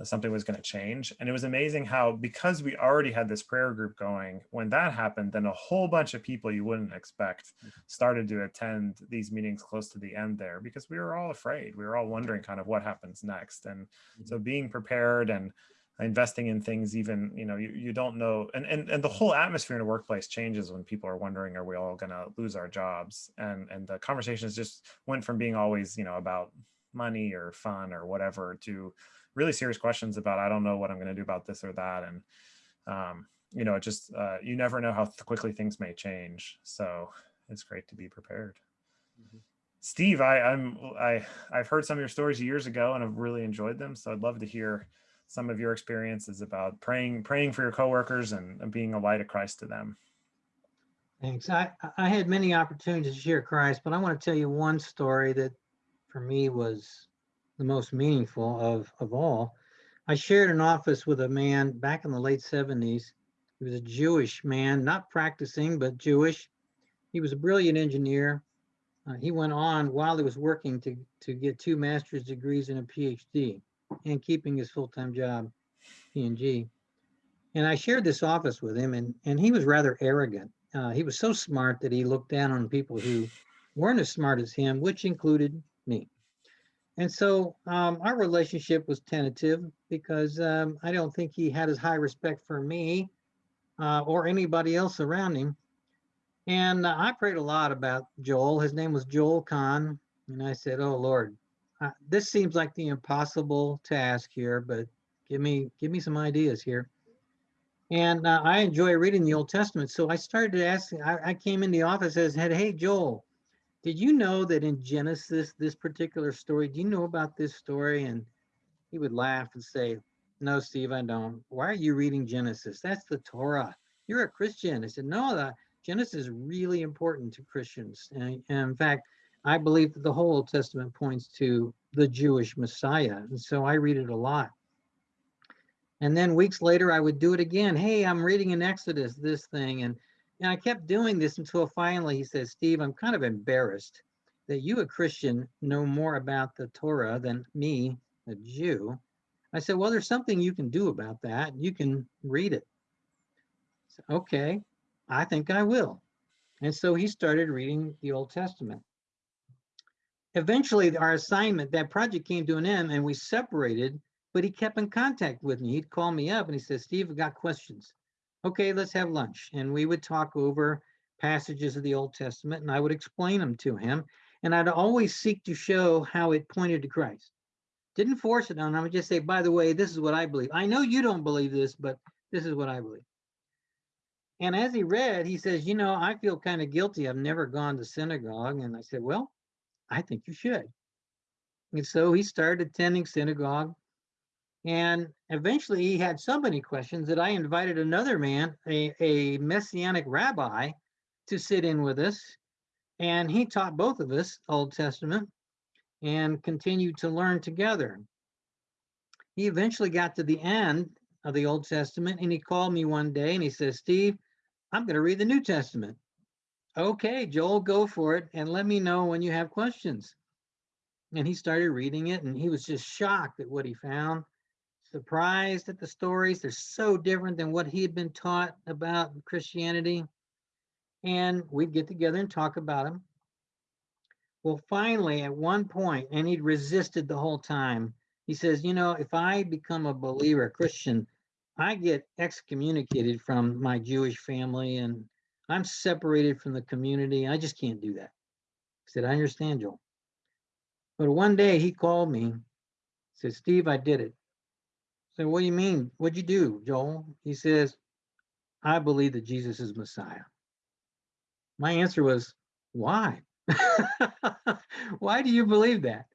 uh, something was going to change. And it was amazing how because we already had this prayer group going, when that happened, then a whole bunch of people you wouldn't expect mm-hmm. started to attend these meetings close to the end there because we were all afraid. We were all wondering kind of what happens next. And so mm-hmm. being prepared and investing in things even you know you, you don't know and, and and the whole atmosphere in a workplace changes when people are wondering are we all going to lose our jobs and and the conversations just went from being always you know about money or fun or whatever to really serious questions about i don't know what i'm going to do about this or that and um you know it just uh, you never know how quickly things may change so it's great to be prepared mm -hmm. Steve, I, I'm I I've heard some of your stories years ago and I've really enjoyed them. So I'd love to hear some of your experiences about praying praying for your coworkers and, being a light of Christ to them. Thanks. I, I had many opportunities to share Christ, but I want to tell you one story that for me was the most meaningful of, of all. I shared an office with a man back in the late 70s. He was a Jewish man, not practicing, but Jewish. He was a brilliant engineer. Uh, he went on while he was working to, to get two master's degrees and a PhD and keeping his full-time job, P&G. And I shared this office with him and, and he was rather arrogant. Uh, he was so smart that he looked down on people who weren't as smart as him, which included me. And so um, our relationship was tentative because um, I don't think he had as high respect for me uh, or anybody else around him. And uh, I prayed a lot about Joel. His name was Joel Kahn. And I said, Oh Lord, uh, this seems like the impossible task here, but give me give me some ideas here. And uh, I enjoy reading the Old Testament. So I started asking, I, I came in the office and said, Hey, Joel, did you know that in Genesis, this particular story, do you know about this story? And he would laugh and say, No, Steve, I don't. Why are you reading Genesis? That's the Torah. You're a Christian. I said, No, the Genesis is really important to Christians. And, and in fact, I believe that the whole Old Testament points to the Jewish Messiah. And so I read it a lot. And then weeks later, I would do it again. Hey, I'm reading in Exodus this thing. And, and I kept doing this until finally he says, Steve, I'm kind of embarrassed that you, a Christian, know more about the Torah than me, a Jew. I said, Well, there's something you can do about that. You can read it. So, okay, I think I will. And so he started reading the Old Testament eventually our assignment, that project came to an end and we separated, but he kept in contact with me. He'd call me up and he said, Steve, I've got questions. Okay, let's have lunch. And we would talk over passages of the Old Testament and I would explain them to him. And I'd always seek to show how it pointed to Christ. Didn't force it on him. I would just say, by the way, this is what I believe. I know you don't believe this, but this is what I believe. And as he read, he says, You know, I feel kind of guilty. I've never gone to synagogue. And I said, Well, I think you should. And so he started attending synagogue. And eventually he had so many questions that I invited another man, a, a messianic rabbi, to sit in with us. And he taught both of us Old Testament and continued to learn together. He eventually got to the end of the Old Testament and he called me one day and he says, Steve, I'm going to read the New Testament. Okay, Joel, go for it and let me know when you have questions. And he started reading it and he was just shocked at what he found, surprised at the stories. They're so different than what he had been taught about Christianity. And we'd get together and talk about them. Well, finally, at one point, and he'd resisted the whole time, he says, You know, if I become a believer, a Christian, I get excommunicated from my Jewish family and I'm separated from the community. I just can't do that. I said, I understand, Joel. But one day he called me, said, Steve, I did it. I said, what do you mean? What'd you do, Joel? He says, I believe that Jesus is Messiah. My answer was, why? why do you believe that?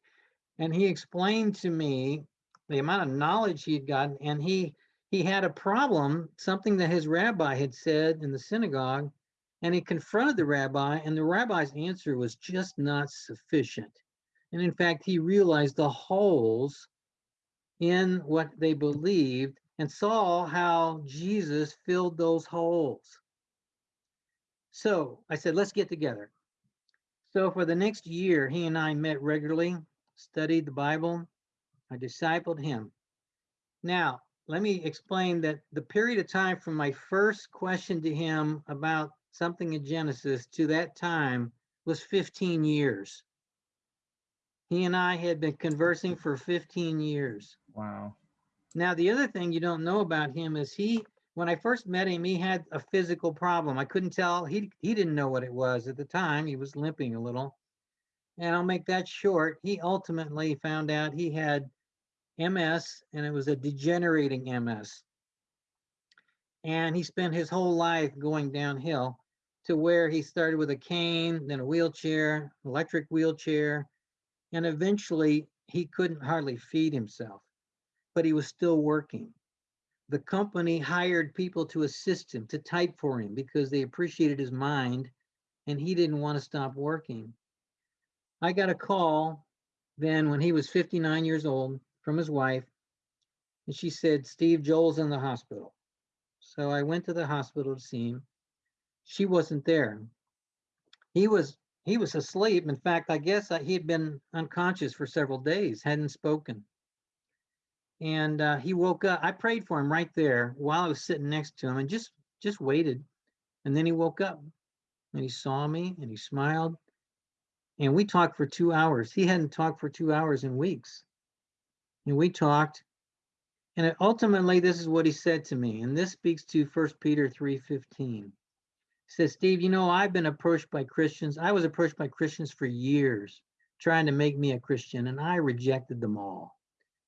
And he explained to me the amount of knowledge he had gotten, and he he had a problem, something that his rabbi had said in the synagogue and he confronted the rabbi, and the rabbi's answer was just not sufficient. And in fact, he realized the holes in what they believed and saw how Jesus filled those holes. So I said, let's get together. So for the next year, he and I met regularly, studied the Bible. I discipled him. Now, let me explain that the period of time from my first question to him about something in Genesis to that time was 15 years. He and I had been conversing for 15 years. Wow. Now, the other thing you don't know about him is he, when I first met him, he had a physical problem. I couldn't tell, he, he didn't know what it was at the time. He was limping a little. And I'll make that short. He ultimately found out he had MS and it was a degenerating MS. And he spent his whole life going downhill to where he started with a cane, then a wheelchair, electric wheelchair, and eventually he couldn't hardly feed himself, but he was still working. The company hired people to assist him, to type for him because they appreciated his mind and he didn't want to stop working. I got a call then when he was 59 years old from his wife, and she said, Steve Joel's in the hospital. So I went to the hospital to see him she wasn't there. He was he was asleep. In fact, I guess he had been unconscious for several days, hadn't spoken. And uh, he woke up. I prayed for him right there while I was sitting next to him, and just just waited. And then he woke up, and he saw me, and he smiled. And we talked for two hours. He hadn't talked for two hours in weeks. And we talked. And ultimately, this is what he said to me. And this speaks to First Peter 3:15. Says, Steve, you know, I've been approached by Christians. I was approached by Christians for years trying to make me a Christian, and I rejected them all.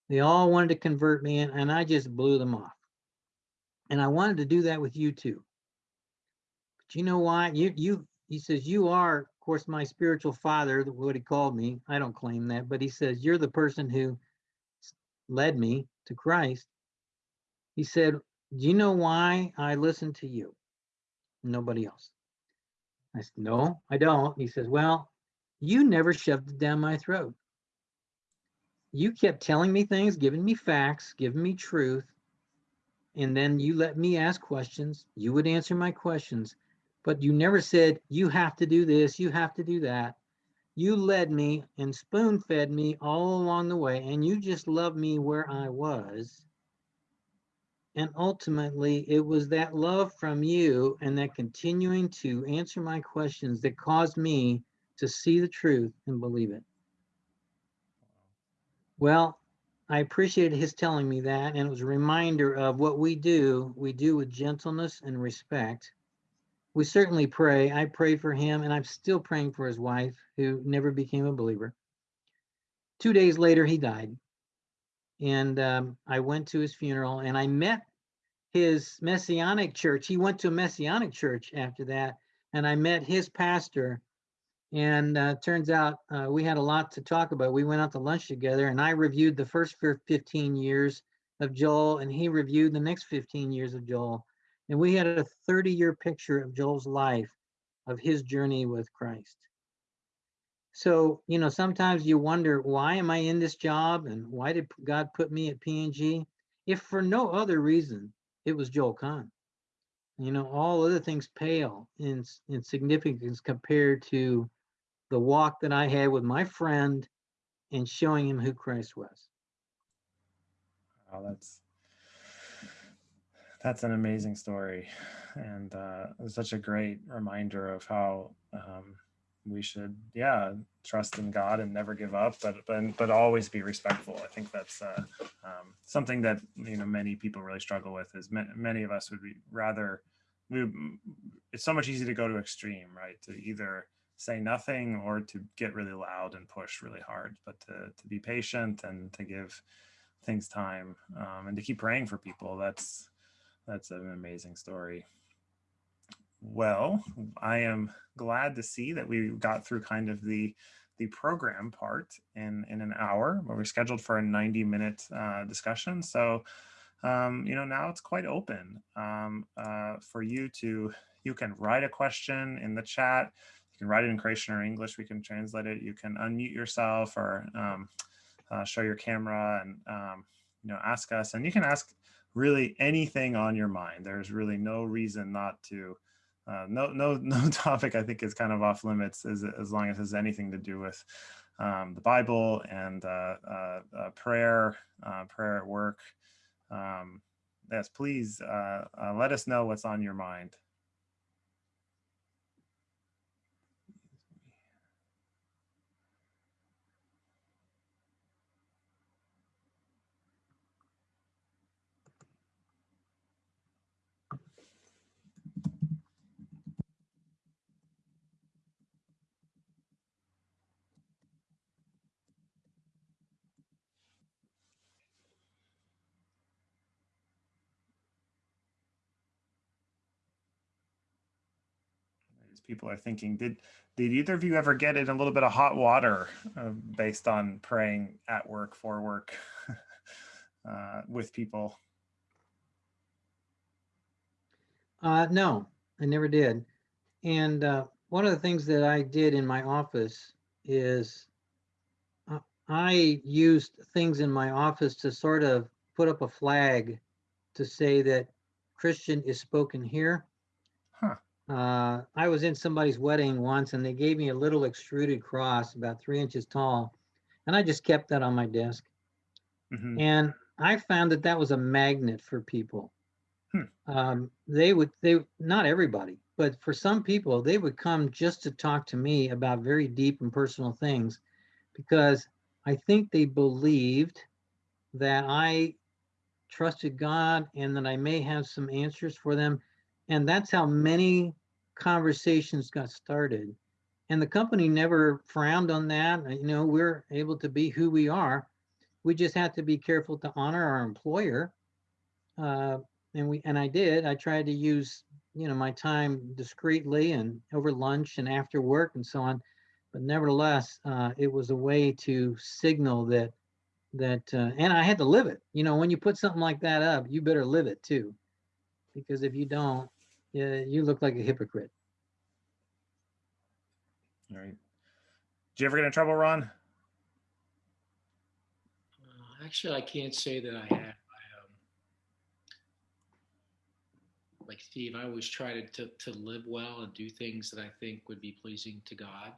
They all wanted to convert me, and, I just blew them off. And I wanted to do that with you too. But you know why? You you he says, you are, of course, my spiritual father, th- what he called me. I don't claim that, but he says, you're the person who led me to Christ. He said, do you know why I listen to you? Nobody else. I said, no, I don't. He says, well, you never shoved it down my throat. You kept telling me things, giving me facts, giving me truth. And then you let me ask questions. You would answer my questions, but you never said, you have to do this, you have to do that. You led me and spoon fed me all along the way, and you just loved me where I was. And ultimately, it was that love from you and that continuing to answer my questions that caused me to see the truth and believe it. Well, I appreciated his telling me that, and it was a reminder of what we do. We do with gentleness and respect. We certainly pray. I pray for him, and I'm still praying for his wife, who never became a believer. Two days later, he died. And um, I went to his funeral, and I met his Messianic church. He went to a Messianic church after that, and I met his pastor. And uh, turns out uh, we had a lot to talk about. We went out to lunch together, and I reviewed the first 15 years of Joel, and he reviewed the next 15 years of Joel. And we had a 30 year picture of Joel's life, of his journey with Christ. So, you know, sometimes you wonder, why am I in this job? And why did God put me at P&G? If for no other reason, it was Joel Kahn. You know, all other things pale in, in significance compared to the walk that I had with my friend and showing him who Christ was. Wow, that's that's an amazing story, and uh, such a great reminder of how um, we should, yeah, trust in God and never give up, but but but always be respectful. I think that's uh, um, something that you know many people really struggle with. Is ma- many of us would be rather. We, it's so much easier to go to extreme, right? To either say nothing or to get really loud and push really hard, but to to be patient and to give things time um, and to keep praying for people. That's that's an amazing story. Well, I am glad to see that we got through kind of the the program part in in an hour, but we're scheduled for a 90 minute uh, discussion. So, um, you know, now it's quite open um, uh, for you to you can write a question in the chat. You can write it in Croatian or English. We can translate it. You can unmute yourself or um, uh, show your camera and um, you know ask us. And you can ask really anything on your mind. There's really no reason not to. Uh, no, no, no topic I think is kind of off limits as, as long as it has anything to do with um, the Bible and uh, uh, uh, prayer, uh, prayer at work. Um, yes, please let us know what's on your mind. People are thinking, did did either of you ever get in a little bit of hot water uh, based on praying at work, for work, uh, with people? Uh, no, I never did. And uh, one of the things that I did in my office is uh, I used things in my office to sort of put up a flag to say that Christian is spoken here. Huh. Uh, I was in somebody's wedding once and they gave me a little extruded cross about three inches tall. And I just kept that on my desk. Mhm. And I found that that was a magnet for people. Hmm. Um, they would, they, not everybody, but for some people, they would come just to talk to me about very deep and personal things because I think they believed that I trusted God and that I may have some answers for them. And that's how many conversations got started. And the company never frowned on that. You know, we're able to be who we are. We just have to be careful to honor our employer. Uh, and we and I did. I tried to use, you know, my time discreetly and over lunch and after work and so on. But nevertheless, uh, it was a way to signal that that uh, and I had to live it. You know, when you put something like that up, you better live it too, because if you don't, yeah, you look like a hypocrite. All right. Did you ever get in trouble, Ron? Uh, Actually, I can't say that I have. I, um, like Steve, I always try to, to, to live well and do things that I think would be pleasing to God.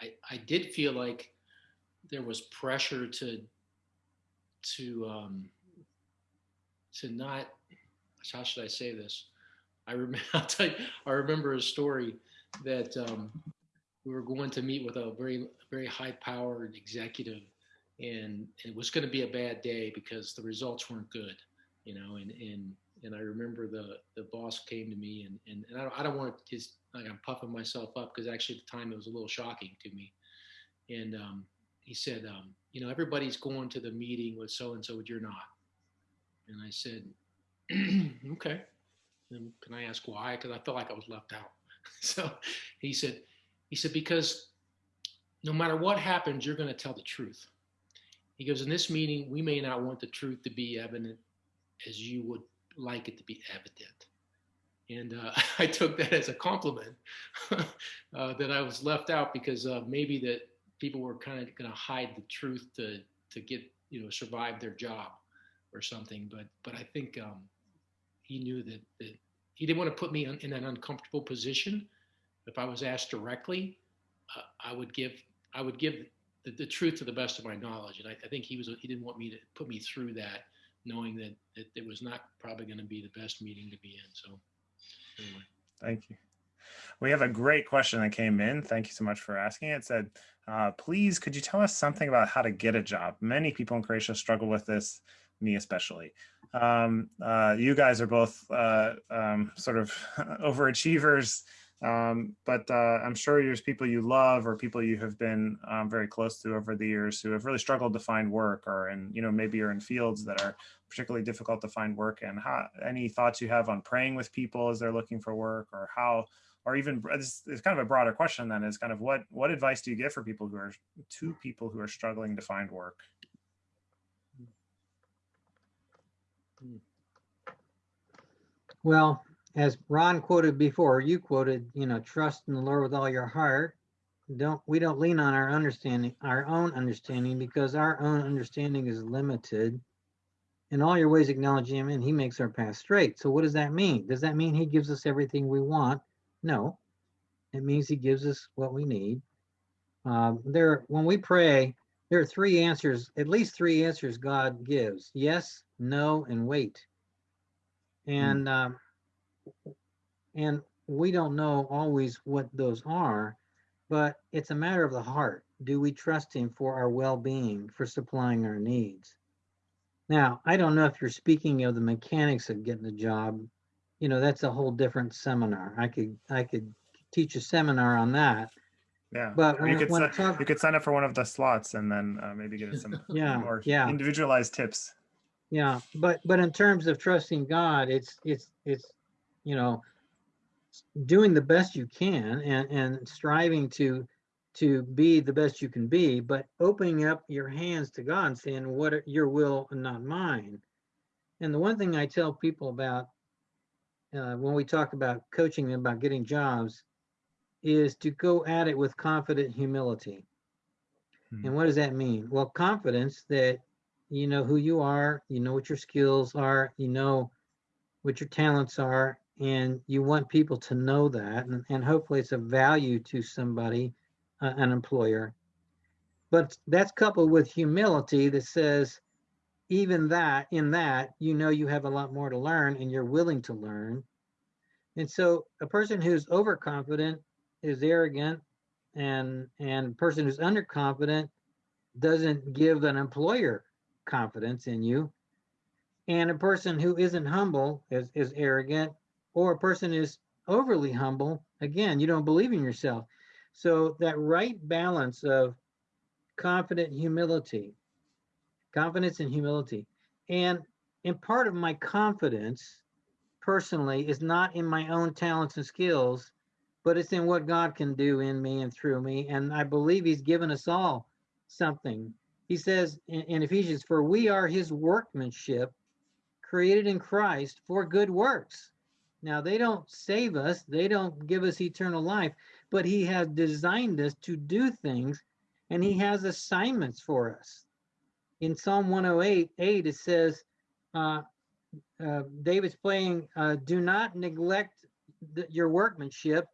I, I did feel like there was pressure to to um, to not how should I say this? I remember you, I remember a story that um, we were going to meet with a very very high powered executive and it was going to be a bad day because the results weren't good you know and and and I remember the the boss came to me and and, and I, don't, I don't want to just like I'm puffing myself up because actually at the time it was a little shocking to me and um, he said um, you know everybody's going to the meeting with so and so but you're not and I said okay and can I ask why because I felt like I was left out so he said he said because no matter what happens you're going to tell the truth he goes, in this meeting, we may not want the truth to be evident as you would like it to be evident. And uh, I took that as a compliment uh, that I was left out because uh, maybe that people were kind of going to hide the truth to to get you know survive their job or something. But but I think um, he knew that, that he didn't want to put me in, in an uncomfortable position. If I was asked directly, uh, I would give I would give the, the truth to the best of my knowledge. And I, I think he was he didn't want me to put me through that, knowing that, that it was not probably going to be the best meeting to be in. So anyway. Thank you. We have a great question that came in. Thank you so much for asking. It said, uh, please, could you tell us something about how to get a job? Many people in Croatia struggle with this, me especially. Um, uh, you guys are both uh, um, sort of overachievers um, but uh, I'm sure there's people you love or people you have been um, very close to over the years who have really struggled to find work or in, you know, maybe you're in fields that are particularly difficult to find work and how, any thoughts you have on praying with people as they're looking for work or how, or even it's, it's kind of a broader question then is kind of what, what advice do you give for people who are to people who are struggling to find work? Well, as Ron quoted before, you quoted, you know, trust in the Lord with all your heart. Don't we don't lean on our understanding, our own understanding, because our own understanding is limited. In all your ways, acknowledge Him, and He makes our path straight. So, what does that mean? Does that mean He gives us everything we want? No, it means He gives us what we need. Um, there, when we pray, there are three answers, at least three answers God gives: yes, no, and wait. And um, and we don't know always what those are, but it's a matter of the heart. Do we trust him for our well-being, for supplying our needs? Now, I don't know if you're speaking of the mechanics of getting a job. You know, that's a whole different seminar. I could I could teach a seminar on that. Yeah, But Or you could when si- it talk- you could sign up for one of the slots and then uh, maybe get some Yeah, more yeah. individualized tips. Yeah, but but in terms of trusting God, it's it's it's you know doing the best you can and and striving to to be the best you can be, but opening up your hands to God and saying, "What are your will and not mine." And the one thing I tell people about uh, when we talk about coaching them about getting jobs is to go at it with confident humility. Hmm. And what does that mean? Well, confidence that you know who you are, you know what your skills are, you know what your talents are, and you want people to know that. And, and hopefully it's of value to somebody, uh, an employer. But that's coupled with humility that says, even that, in that, you know you have a lot more to learn and you're willing to learn. And so a person who's overconfident is arrogant and and person who's underconfident doesn't give an employer confidence in you. And a person who isn't humble is, is arrogant, or a person is overly humble, again, you don't believe in yourself. So that right balance of confident humility, confidence and humility. And and part of my confidence personally is not in my own talents and skills, but it's in what God can do in me and through me. And I believe He's given us all something. He says in, in Ephesians, For we are His workmanship, created in Christ for good works. Now, they don't save us, they don't give us eternal life, but He has designed us to do things and He has assignments for us. In Psalm 108, 8, it says, uh, uh, David's playing, uh, do not neglect the, your workmanship.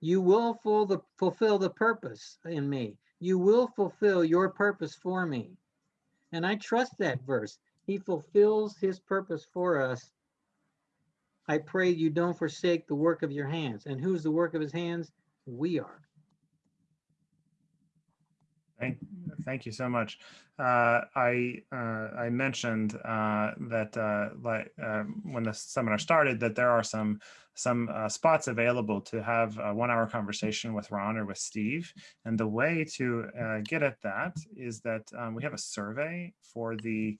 You will full the, fulfill the purpose in me. You will fulfill your purpose for me. And I trust that verse. He fulfills his purpose for us. I pray you don't forsake the work of your hands. And who's the work of his hands? We are. Thank, thank you so much. Uh, I uh, I mentioned uh, that uh, like um, when the seminar started that there are some some uh, spots available to have a one-hour conversation with Ron or with Steve, and the way to uh, get at that is that um, we have a survey for the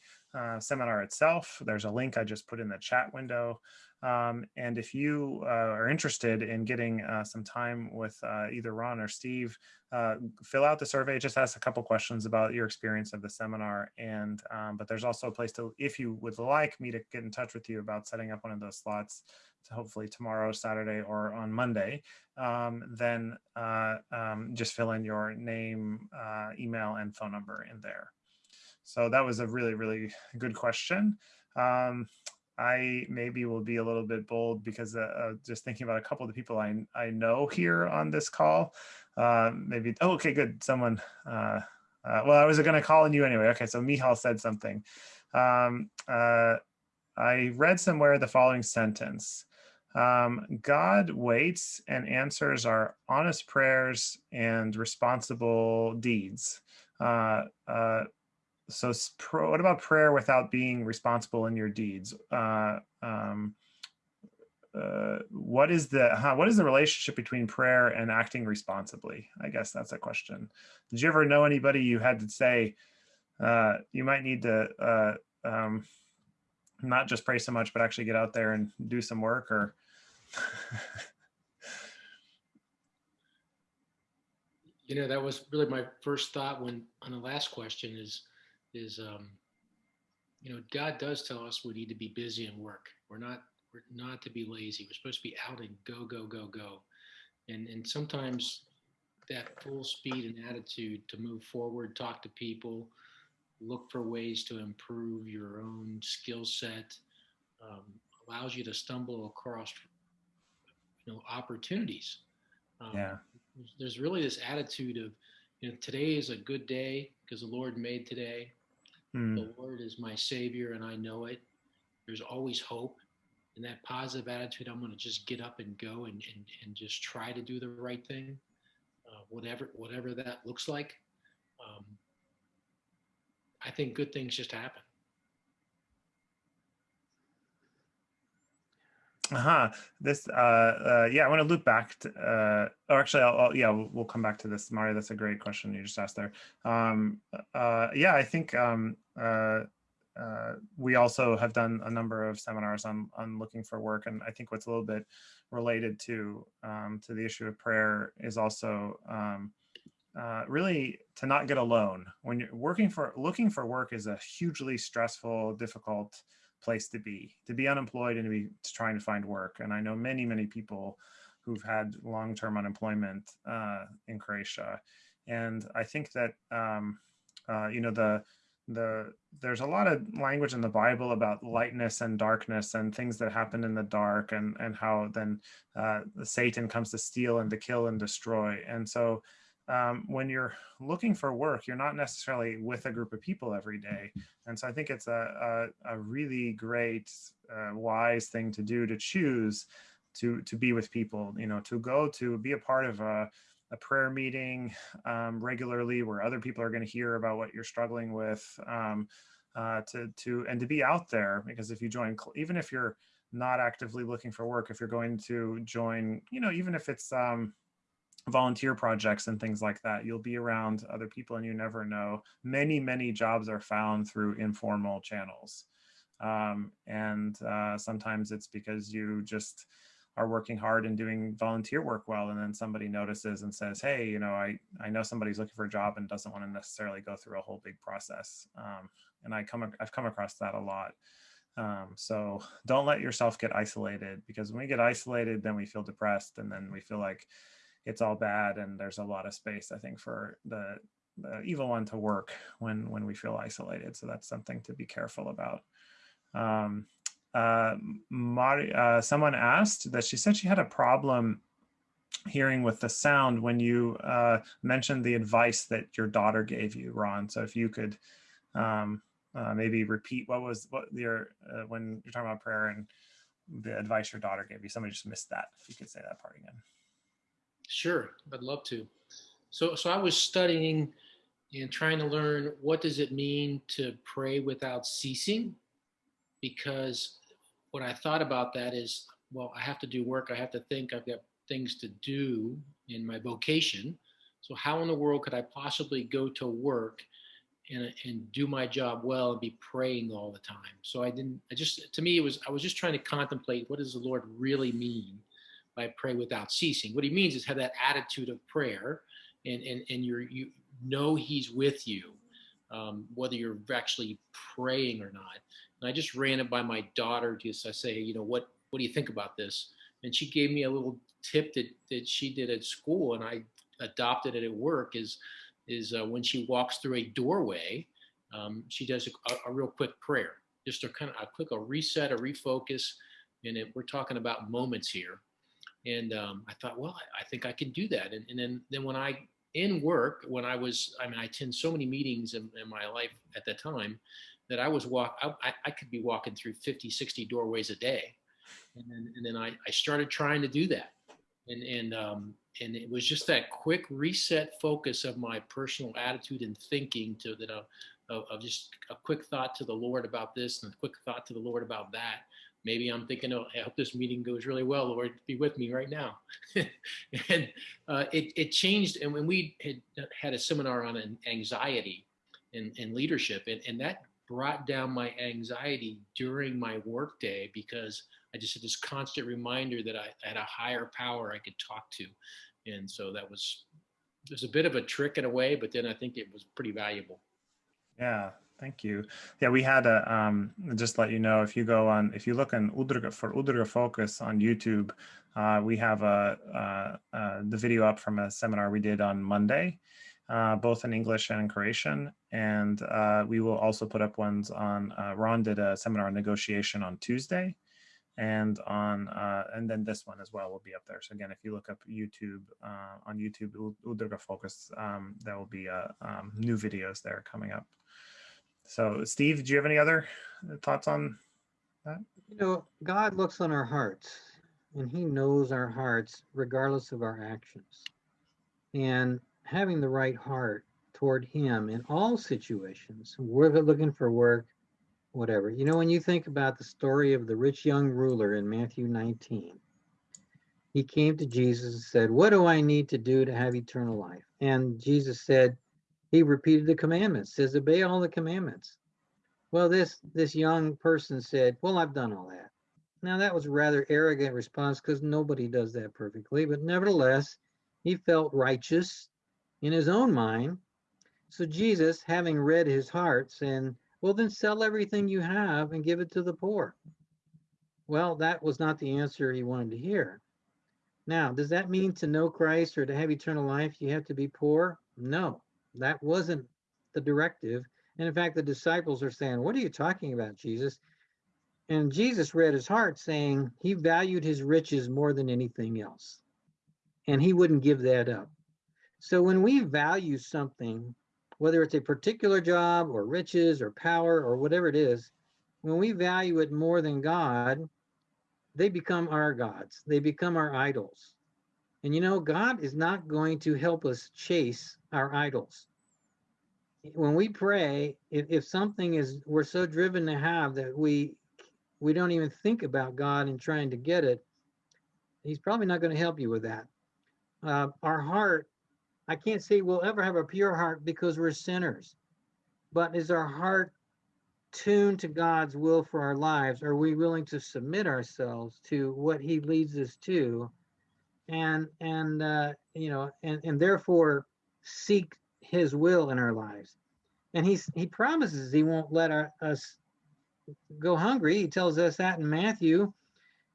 seminar itself. There's a link I just put in the chat window. Um, and if you uh, are interested in getting uh, some time with uh, either Ron or Steve, uh, fill out the survey. Just asks a couple questions about your experience of the seminar. And um, but there's also a place to, if you would like me to get in touch with you about setting up one of those slots, hopefully tomorrow, Saturday, or on Monday, um, then uh, um, just fill in your name, uh, email, and phone number in there. So that was a really, really good question. Um, I maybe will be a little bit bold because uh, just thinking about a couple of the people I, I know here on this call. Uh, maybe, oh, okay, good. Someone, uh, uh well, I was going to call on you anyway. Okay, so Mihal said something. Um, I read somewhere the following sentence. Um, God waits and answers our honest prayers and responsible deeds so what about prayer without being responsible in your deeds? Uh, um, uh, what is the huh, what is the relationship between prayer and acting responsibly? I guess that's a question. Did you ever know anybody you had to say uh, you might need to uh, um, not just pray so much, but actually get out there and do some work or? you know, that was really my first thought when on the last question is is, um, you know, God does tell us we need to be busy and work. We're not, we're not to be lazy. We're supposed to be out and go, go, go, go. And, and sometimes that full speed and attitude to move forward, talk to people, look for ways to improve your own skill set, um, allows you to stumble across, you know, opportunities. Um, yeah. There's really this attitude of, you know, today is a good day because the Lord made today. Mm. The Lord is my Savior and I know it. There's always hope. And that positive attitude, I'm going to just get up and go and, and, and just try to do the right thing, uh, whatever whatever that looks like. Um, I think good things just happen. Uh-huh. This, uh, uh, yeah, I want to loop back to, uh, or actually, I'll, I'll yeah, we'll, come back to this, Mario. That's a great question you just asked there. Um, uh, yeah, I think um, uh, uh, we also have done a number of seminars on on looking for work, and I think what's a little bit related to um, to the issue of prayer is also um, uh, really to not get alone when you're working for looking for work is a hugely stressful, difficult place to be, to be unemployed and to be trying to find work. And I know many, many people who've had long-term unemployment uh, in Croatia. And I think that, um, uh, you know, the, the there's a lot of language in the Bible about lightness and darkness and things that happen in the dark and, and how then uh, Satan comes to steal and to kill and destroy. And so um, when you're looking for work, you're not necessarily with a group of people every day. And so I think it's a, a, a really great, uh, wise thing to do to choose to to be with people you know to go to be a part of a, a prayer meeting um, regularly where other people are going to hear about what you're struggling with um, uh, to to and to be out there because if you join even if you're not actively looking for work if you're going to join you know even if it's um, volunteer projects and things like that you'll be around other people and you never know. Many many jobs are found through informal channels. Um, and uh, sometimes it's because you just are working hard and doing volunteer work well and then somebody notices and says hey you know i i know somebody's looking for a job and doesn't want to necessarily go through a whole big process. Um, and i come i've come across that a lot. Um, so don't let yourself get isolated because when we get isolated then we feel depressed and then we feel like it's all bad and there's a lot of space i think for the the evil one to work when when we feel isolated so that's something to be careful about um, uh, Mari, uh, someone asked that she said she had a problem hearing with the sound when you uh, mentioned the advice that your daughter gave you, Ron. So if you could um, uh, maybe repeat what was what your uh, when you're talking about prayer and the advice your daughter gave you. Somebody just missed that. If you could say that part again. Sure, I'd love to. So, so I was studying and trying to learn what does it mean to pray without ceasing, because what I thought about that is, well, I have to do work. I have to think. I've got things to do in my vocation. So how in the world could I possibly go to work and, and do my job well and be praying all the time? So I didn't, I just, to me, it was, I was just trying to contemplate what does the Lord really mean by pray without ceasing? What he means is have that attitude of prayer and, and, and you're, you know, he's with you, um, whether you're actually praying or not. And I just ran it by my daughter. Just I say, you know, what what do you think about this? And she gave me a little tip that that she did at school, and I adopted it at work. Is is uh, when she walks through a doorway, um, she does a, a, real quick prayer, just a kind of a quick a reset, a refocus, and it, we're talking about moments here. And um, I thought, well, I, I, think I can do that. And, and then then when I in work, when I was, I mean, I attend so many meetings in, in my life at that time that I was walk, I, I could be walking through 50, 60 doorways a day. And then, and then I, I started trying to do that. And, and, um, and it was just that quick reset focus of my personal attitude and thinking to that, uh, of, of just a quick thought to the Lord about this and a quick thought to the Lord about that. Maybe I'm thinking, oh, I hope this meeting goes really well. Lord, be with me right now. and uh, it, it changed. And when we had had a seminar on anxiety and, and leadership, and, and that brought down my anxiety during my workday because I just had this constant reminder that I had a higher power I could talk to. And so that was, it was a bit of a trick in a way, but then I think it was pretty valuable. Yeah, thank you. Yeah, we had a, um, just let you know, if you go on, if you look on Udruga, for Udruga Focus on YouTube, uh, we have a, uh, uh, the video up from a seminar we did on Monday uh, both in English and in Croatian. And uh, we will also put up ones on, uh, Ron did a seminar on negotiation on Tuesday and on, uh, and then this one as well will be up there. So again, if you look up YouTube, uh, on YouTube, Udruga Focus, um, there will be uh, um, new videos there coming up. So Steve, do you have any other thoughts on that? You know, God looks on our hearts and he knows our hearts regardless of our actions. And having the right heart toward him in all situations, whether looking for work, whatever. You know, when you think about the story of the rich young ruler in Matthew 19, he came to Jesus and said, What do I need to do to have eternal life? And Jesus said, He repeated the commandments, says, Obey all the commandments. Well, this this young person said, Well, I've done all that. Now that was a rather arrogant response because nobody does that perfectly, but nevertheless, he felt righteous in his own mind. So Jesus, having read his heart, said, Well, then sell everything you have and give it to the poor. Well, that was not the answer he wanted to hear. Now, does that mean to know Christ or to have eternal life, you have to be poor? No, that wasn't the directive. And in fact, the disciples are saying, What are you talking about, Jesus? And Jesus read his heart, saying he valued his riches more than anything else. And he wouldn't give that up. So when we value something, whether it's a particular job or riches or power or whatever it is, when we value it more than God, they become our gods. They become our idols. And you know, God is not going to help us chase our idols. When we pray, if, if something is we're so driven to have that we we don't even think about God and trying to get it, He's probably not going to help you with that. Uh, our heart, I can't say we'll ever have a pure heart because we're sinners, but is our heart tuned to God's will for our lives? Are we willing to submit ourselves to what He leads us to, and and uh, you know, and and therefore seek His will in our lives? And He's He promises He won't let our, us go hungry. He tells us that in Matthew.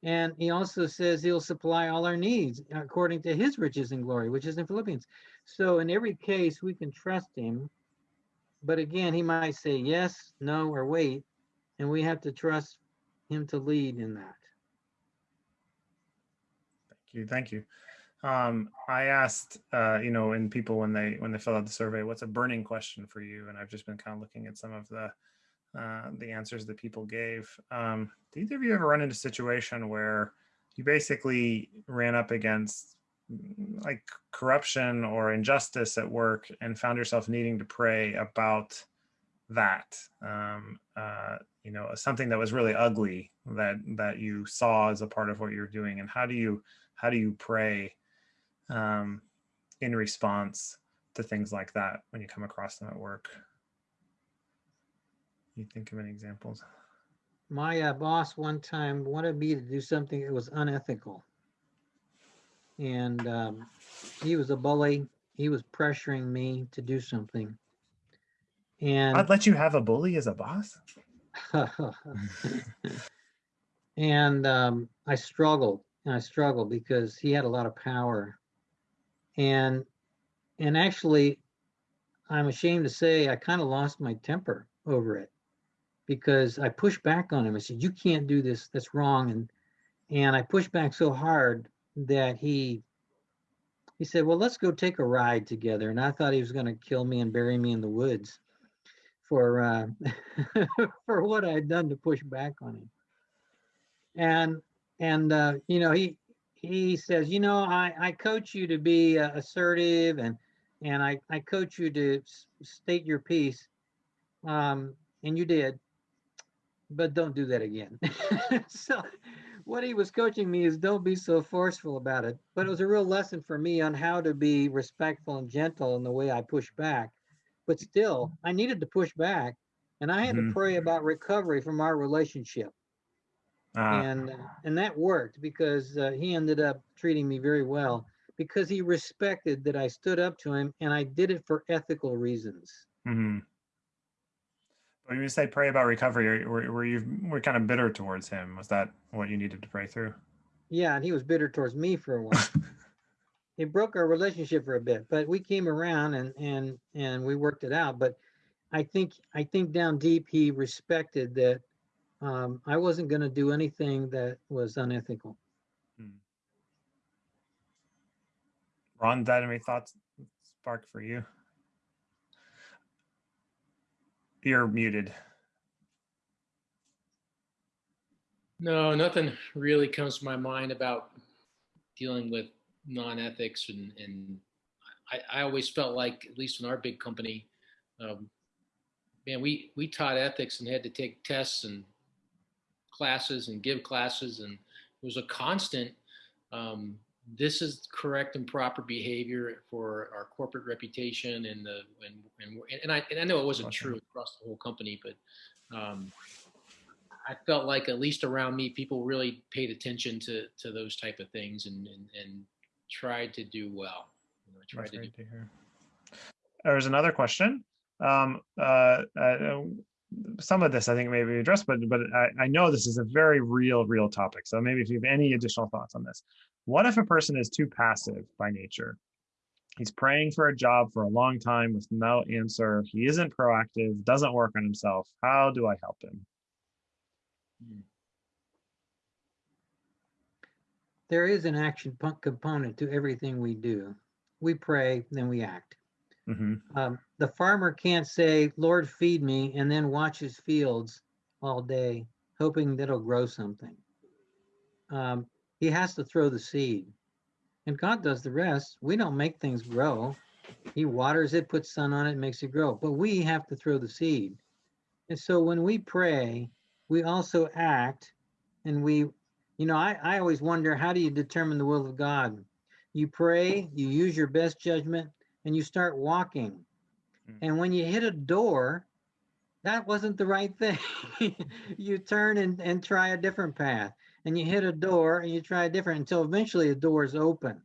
And he also says he'll supply all our needs according to his riches and glory, which is in Philippians. So in every case, we can trust him but again, he might say yes, no, or wait, and we have to trust him to lead in that. You. Thank you. Um, I asked, uh, you know, in people when they when they fill out the survey, what's a burning question for you? And I've just been kind of looking at some of the uh, the answers that people gave. Um, did either of you ever run into a situation where you basically ran up against like corruption or injustice at work and found yourself needing to pray about that um, uh, you know something that was really ugly that that you saw as a part of what you're doing and how do you how do you pray um, in response to things like that when you come across them at work you think of any examples my uh, boss one time wanted me to do something that was unethical and um, he was a bully. He was pressuring me to do something. And I'd let you have a bully as a boss. and um, I struggled and I struggled because he had a lot of power. And and actually, I'm ashamed to say I kind of lost my temper over it because I pushed back on him. I said, "You can't do this. That's wrong." And and I pushed back so hard that he he said, "Well, let's go take a ride together." And I thought he was going to kill me and bury me in the woods for uh, for what I had done to push back on him. And and uh, you know he he says, "You know, I I coach you to be uh, assertive and and I I coach you to state your piece, um, and you did, but don't do that again." so what he was coaching me is don't be so forceful about it. But it was a real lesson for me on how to be respectful and gentle in the way I push back. But still, I needed to push back, and I had mm-hmm. to pray about recovery from our relationship. Uh, and and that worked because uh, he ended up treating me very well because he respected that I stood up to him and I did it for ethical reasons. Mm-hmm. When you say pray about recovery, were, were you were kind of bitter towards him? Was that what you needed to pray through? Yeah, and he was bitter towards me for a while. it broke our relationship for a bit, but we came around and and and we worked it out. But I think I think down deep he respected that um, I wasn't going to do anything that was unethical. Hmm. Ron, that any thoughts spark for you? You're muted. No, nothing really comes to my mind about dealing with non-ethics and, and I, I always felt like, at least in our big company, um, man, we, we taught ethics and had to take tests and classes and give classes and it was a constant um, this is correct and proper behavior for our corporate reputation and the and and, and I and I know it wasn't true across the whole company, but um, I felt like at least around me, people really paid attention to to those type of things and and, and tried to do well. You know, tried to, do. to hear. There's another question. Um, uh, uh, some of this I think may be addressed, but but I, I know this is a very real, real topic. So maybe if you have any additional thoughts on this. What if a person is too passive by nature? He's praying for a job for a long time with no answer. He isn't proactive, doesn't work on himself. How do I help him? There is an action component to everything we do. We pray, then we act. Mm-hmm. Um, the farmer can't say, Lord, feed me, and then watch his fields all day, hoping that it'll grow something um, he has to throw the seed. And God does the rest. We don't make things grow. He waters it, puts sun on it, makes it grow. But we have to throw the seed. And so when we pray, we also act and we, you know, I, I always wonder how do you determine the will of God? You pray, you use your best judgment, and you start walking. Mm. And when you hit a door, that wasn't the right thing. you turn and, and try a different path. And you hit a door and you try a different until eventually the door is open.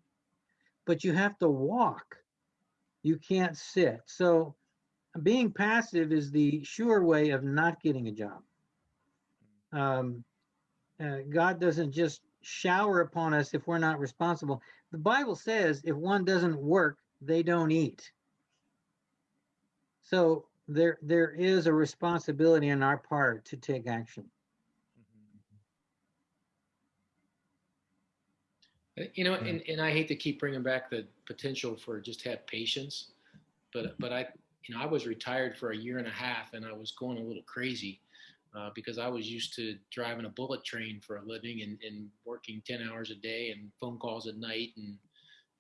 But you have to walk. You can't sit. So being passive is the sure way of not getting a job. Um, uh, God doesn't just shower upon us if we're not responsible. The Bible says if one doesn't work, they don't eat. So there there is a responsibility on our part to take action. Uh, You know, and, and I hate to keep bringing back the potential for just have patience, but but I, you know, I was retired for a year and a half, and I was going a little crazy uh, because I was used to driving a bullet train for a living and, and working ten hours a day and phone calls at night and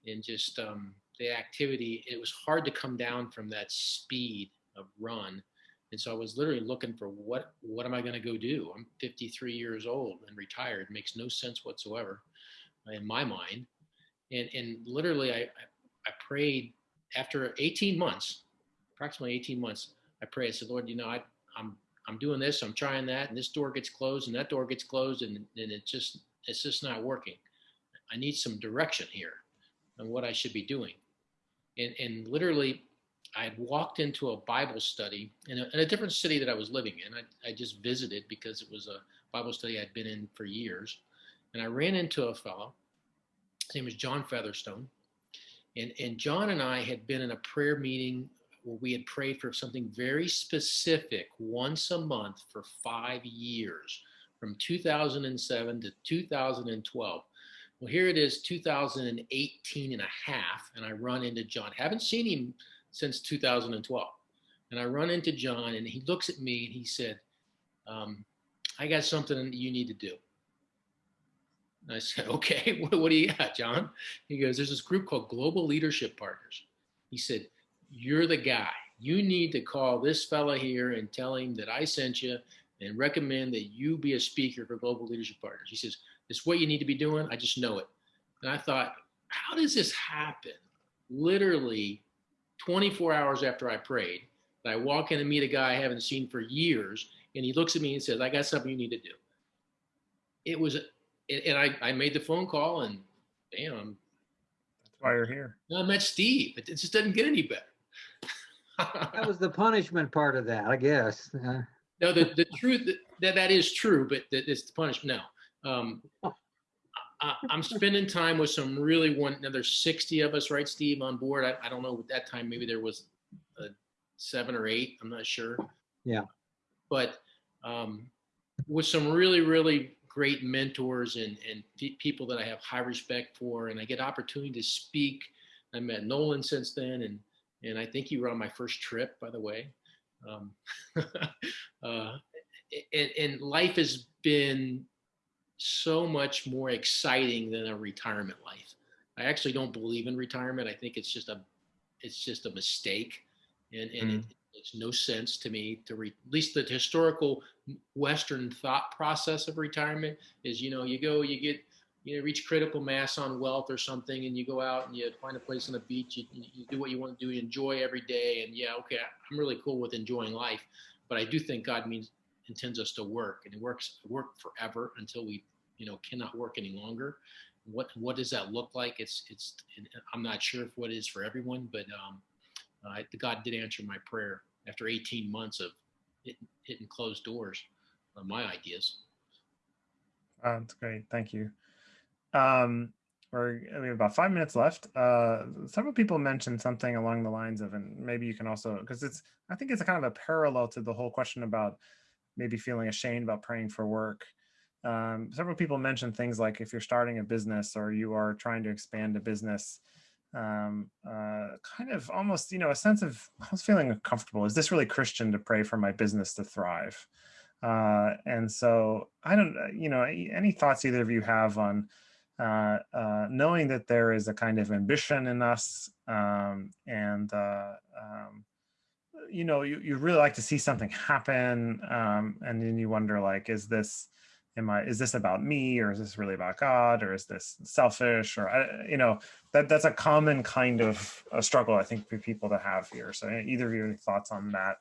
and just um, the activity. It was hard to come down from that speed of run, and so I was literally looking for what what am I going to go do? I'm 53 years old and retired. Makes no sense whatsoever in my mind. And, and literally, I, I prayed after 18 months, approximately 18 months. I prayed. I said, Lord, you know, I, I'm I'm doing this, I'm trying that, and this door gets closed, and that door gets closed, and and it just it's just not working. I need some direction here on what I should be doing. And and literally, I had walked into a Bible study in a, in a different city that I was living in. I, I just visited because it was a Bible study I'd been in for years and I ran into a fellow. His name was John Featherstone, and and John and I had been in a prayer meeting where we had prayed for something very specific once a month for five years, from 2007 to 2012. Well, here it is, 2018 and a half, and I run into John. Haven't seen him since 2012, and I run into John, and he looks at me and he said, um, "I got something you need to do." And I said, okay, what, what do you got, John? He goes, there's this group called Global Leadership Partners. He said, you're the guy. You need to call this fella here and tell him that I sent you and recommend that you be a speaker for Global Leadership Partners. He says, it's what you need to be doing. I just know it. And I thought, how does this happen? Literally 24 hours after I prayed, I walk in and meet a guy I haven't seen for years, and he looks at me and says, I got something you need to do. It was and I, I made the phone call and damn, That's why you're here. I met Steve. It just doesn't get any better. That was the punishment part of that, I guess. Uh, no, the, the truth that that is true, but that it's the punishment. No, um, I, I'm spending time with some really one. another 60 of us, right, Steve, on board. I, I don't know at that time. Maybe there was seven or eight. I'm not sure. Yeah. But um, with some really, really great mentors and, and people that I have high respect for, and I get opportunity to speak. I met Nolan since then, and and I think you were on my first trip, by the way. Um, uh, and, and life has been so much more exciting than a retirement life. I actually don't believe in retirement. I think it's just a it's just a mistake, and and mm. it, makes no sense to me to re- at least the historical Western thought process of retirement is, you know, you go, you get, you know, reach critical mass on wealth or something, and you go out and you find a place on the beach, you, you do what you want to do, you enjoy every day, and yeah, okay, I'm really cool with enjoying life, but I do think God means intends us to work, and it works work forever until we, you know, cannot work any longer. What what does that look like? It's it's I'm not sure if what it is for everyone, but um, uh, God did answer my prayer after 18 months of hitting, hitting closed doors on my ideas. That's great. Thank you. Um, we're, we have about five minutes left. Uh, several people mentioned something along the lines of, and maybe you can also, because it's, I think it's a kind of a parallel to the whole question about maybe feeling ashamed about praying for work. Um, several people mentioned things like if you're starting a business or you are trying to expand a business, um, uh, kind of almost, you know, a sense of I was feeling uncomfortable. Is this really Christian to pray for my business to thrive? Uh, and so I don't, uh, you know, any thoughts either of you have on uh, uh, knowing that there is a kind of ambition in us um, and, uh, um, you know, you, you really like to see something happen. Um, and then you wonder like, is this, am I, is this about me or is this really about God or is this selfish or, I- you know, that that's a common kind of a struggle, I think, for people to have here. So either of you, any thoughts on that?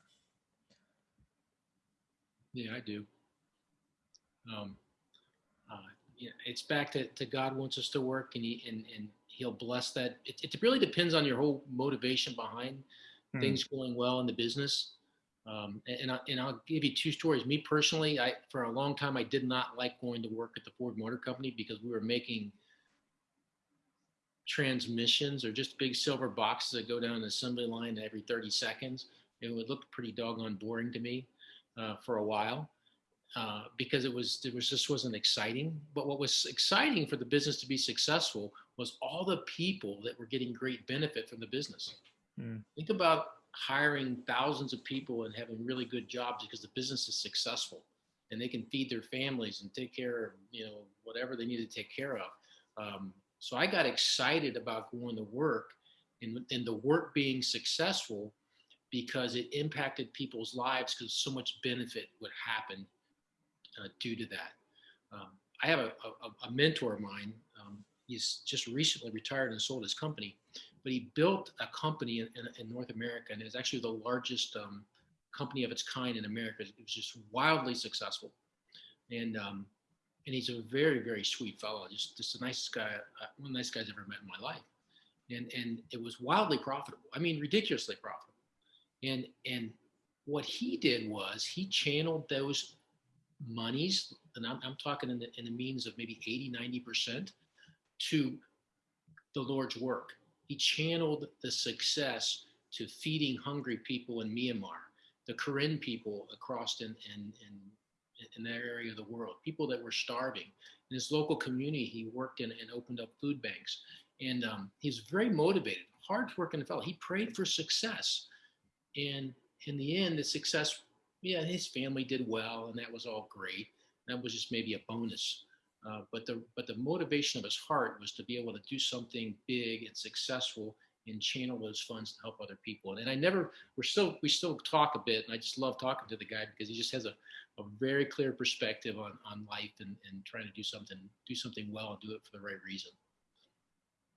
Yeah, I do. Um, uh, yeah, it's back to, to God wants us to work and he, and, and he'll bless that. It, it really depends on your whole motivation behind Hmm. things going well in the business. Um, and, I, and I'll give you two stories. Me personally, I, for a long time, I did not like going to work at the Ford Motor Company because we were making transmissions or just big silver boxes that go down an assembly line every 30 seconds. It would look pretty doggone boring to me uh, for a while uh, because it was it was just wasn't exciting. But what was exciting for the business to be successful was all the people that were getting great benefit from the business. Mm. Think about hiring thousands of people and having really good jobs because the business is successful and they can feed their families and take care of you know whatever they need to take care of. Um, so I got excited about going to work and, and the work being successful because it impacted people's lives because so much benefit would happen uh, due to that. Um, I have a, a, a mentor of mine. Um, he's just recently retired and sold his company, but he built a company in, in, in North America and it's actually the largest um, company of its kind in America. It was just wildly successful. And um, and he's a very very sweet fellow just just the nicest guy uh, one of the nicest guys I've ever met in my life and and it was wildly profitable i mean ridiculously profitable and and what he did was he channeled those monies and i'm, I'm talking in the, in the means of maybe 80 90 percent to the lord's work he channeled the success to feeding hungry people in myanmar the karen people across in in, in in that area of the world, people that were starving. In his local community, he worked in and opened up food banks. And um, he's very motivated, hard working fellow. He prayed for success. And in the end, the success, yeah, his family did well, and that was all great. That was just maybe a bonus. Uh, but the but the motivation of his heart was to be able to do something big and successful and channel those funds to help other people. And I never, we're still, we still talk a bit, and I just love talking to the guy because he just has a, a very clear perspective on, on life and, and trying to do something, do something well and do it for the right reason.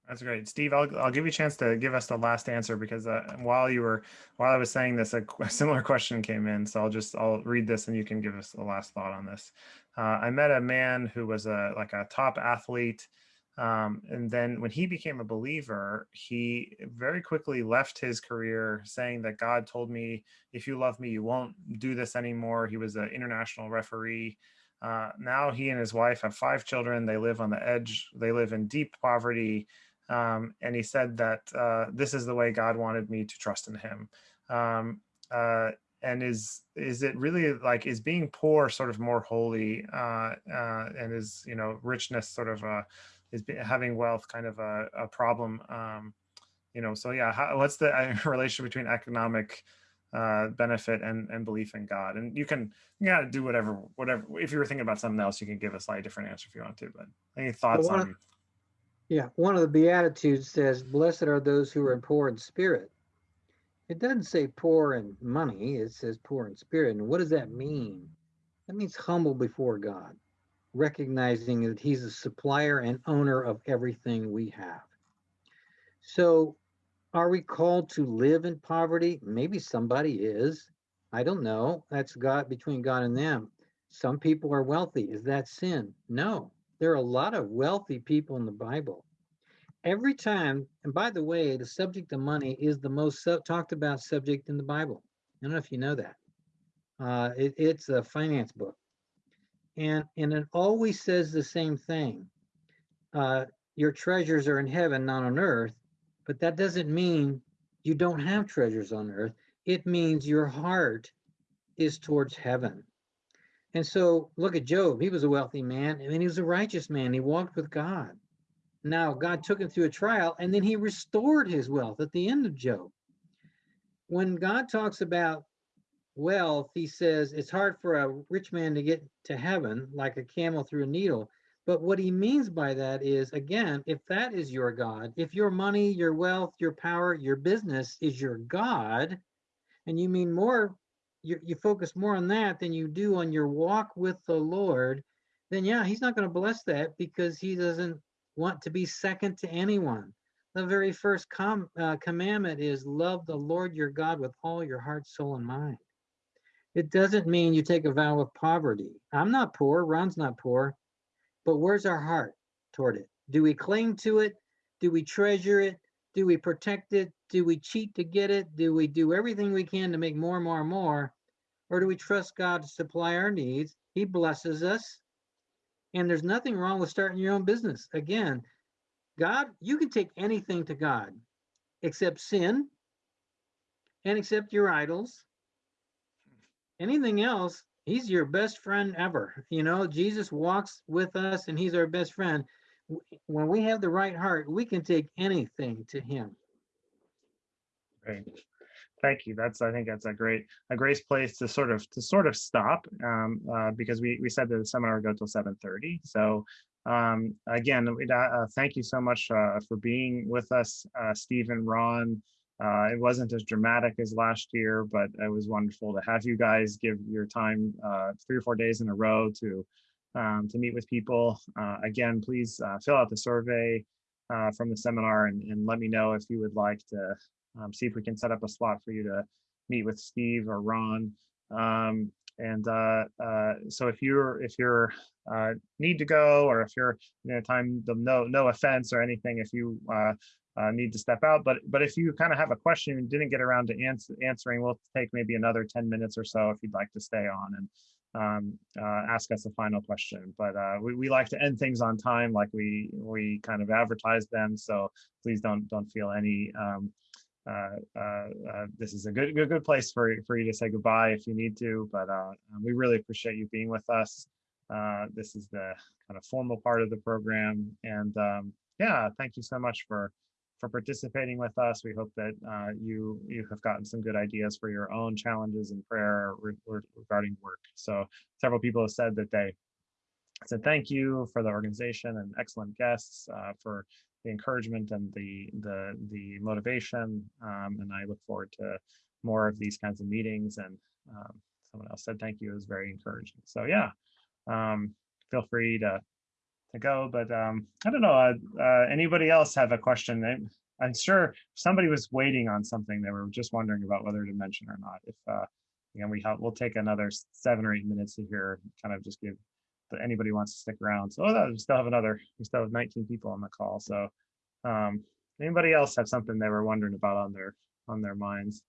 That's great, Steve. I'll I'll give you a chance to give us the last answer because uh, while you were while I was saying this, a, a similar question came in. So I'll just I'll read this and you can give us the last thought on this. Uh, I met a man who was a like a top athlete, um, and then when he became a believer, he very quickly left his career, saying that God told me, "If you love me, you won't do this anymore." He was an international referee. Uh, now he and his wife have five children. They live on the edge. They live in deep poverty um, and he said that uh, this is the way God wanted me to trust in Him. Um, uh, and is is it really like is being poor sort of more holy, uh, uh and is you know richness sort of uh, is having wealth kind of a, a problem? Um, you know, so yeah, how, what's the uh, relation between economic uh, benefit and and belief in God? And you can yeah do whatever whatever. If you were thinking about something else, you can give a slightly different answer if you want to. But any thoughts of- on? Yeah, one of the Beatitudes says, Blessed are those who are poor in spirit. It doesn't say poor in money, it says poor in spirit. And what does that mean? That means humble before God, recognizing that He's the supplier and owner of everything we have. So, are we called to live in poverty? Maybe somebody is. I don't know. That's God between God and them. Some people are wealthy. Is that sin? No. There are a lot of wealthy people in the Bible. Every time, and by the way, the subject of money is the most sub- talked about subject in the Bible. I don't know if you know that. Uh, it, it's a finance book, and and it always says the same thing. Uh, your treasures are in heaven, not on earth. But that doesn't mean you don't have treasures on earth. It means your heart is towards heaven. And so look at Job. He was a wealthy man and he was a righteous man. He walked with God. Now, God took him through a trial and then he restored his wealth at the end of Job. When God talks about wealth, he says it's hard for a rich man to get to heaven like a camel through a needle. But what he means by that is, again, if that is your God, if your money, your wealth, your power, your business is your God, and you mean more, you, you focus more on that than you do on your walk with the Lord, then yeah, he's not going to bless that because he doesn't want to be second to anyone. The very first com, uh, commandment is love the Lord your God with all your heart, soul, and mind. It doesn't mean you take a vow of poverty. I'm not poor, Ron's not poor, but where's our heart toward it? Do we cling to it? Do we treasure it? Do we protect it? Do we cheat to get it? Do we do everything we can to make more more more? Or do we trust God to supply our needs? He blesses us. And there's nothing wrong with starting your own business. Again, God, you can take anything to God except sin and except your idols. Anything else, he's your best friend ever. You know, Jesus walks with us and he's our best friend. When we have the right heart, we can take anything to him. Great. Thank you. That's I think that's a great a great place to sort of to sort of stop um, uh, because we we said that the seminar would go till seven thirty. So um, again, uh, uh, thank you so much uh, for being with us, uh, Steve and Ron. Uh, it wasn't as dramatic as last year, but it was wonderful to have you guys give your time three or four days in a row to um, to meet with people. Again, please fill out the survey uh, from the seminar and, and let me know if you would like to um, see if we can set up a slot for you to meet with Steve or Ron. Um, and uh, uh, so if you're if you're uh, need to go or if you're you know time no no offense or anything if you uh, uh, need to step out but but if you kind of have a question and didn't get around to answer, answering we'll take maybe another 10 minutes or so if you'd like to stay on and um, uh, ask us a final question but we, we like to end things on time like we we kind of advertise them so please don't don't feel any um, this is a good, good, good place for for you to say goodbye if you need to. But uh, we really appreciate you being with us. Uh, this is the kind of formal part of the program, and um, yeah, thank you so much for for participating with us. We hope that uh, you you have gotten some good ideas for your own challenges in prayer re- regarding work. So several people have said that they said thank you for the organization and excellent guests uh, for the encouragement and the the the motivation. Um, and I look forward to more of these kinds of meetings. And um, someone else said thank you. It was very encouraging. So yeah, um, feel free to to go. But um, I don't know. Uh, uh, anybody else have a question? I, I'm sure somebody was waiting on something. They were just wondering about whether to mention or not. If uh, again, we have, we'll take another seven or eight minutes to hear, kind of just give that anybody wants to stick around. So oh, we still have another, we still have 19 people on the call. So um, anybody else have something they were wondering about on their on their minds?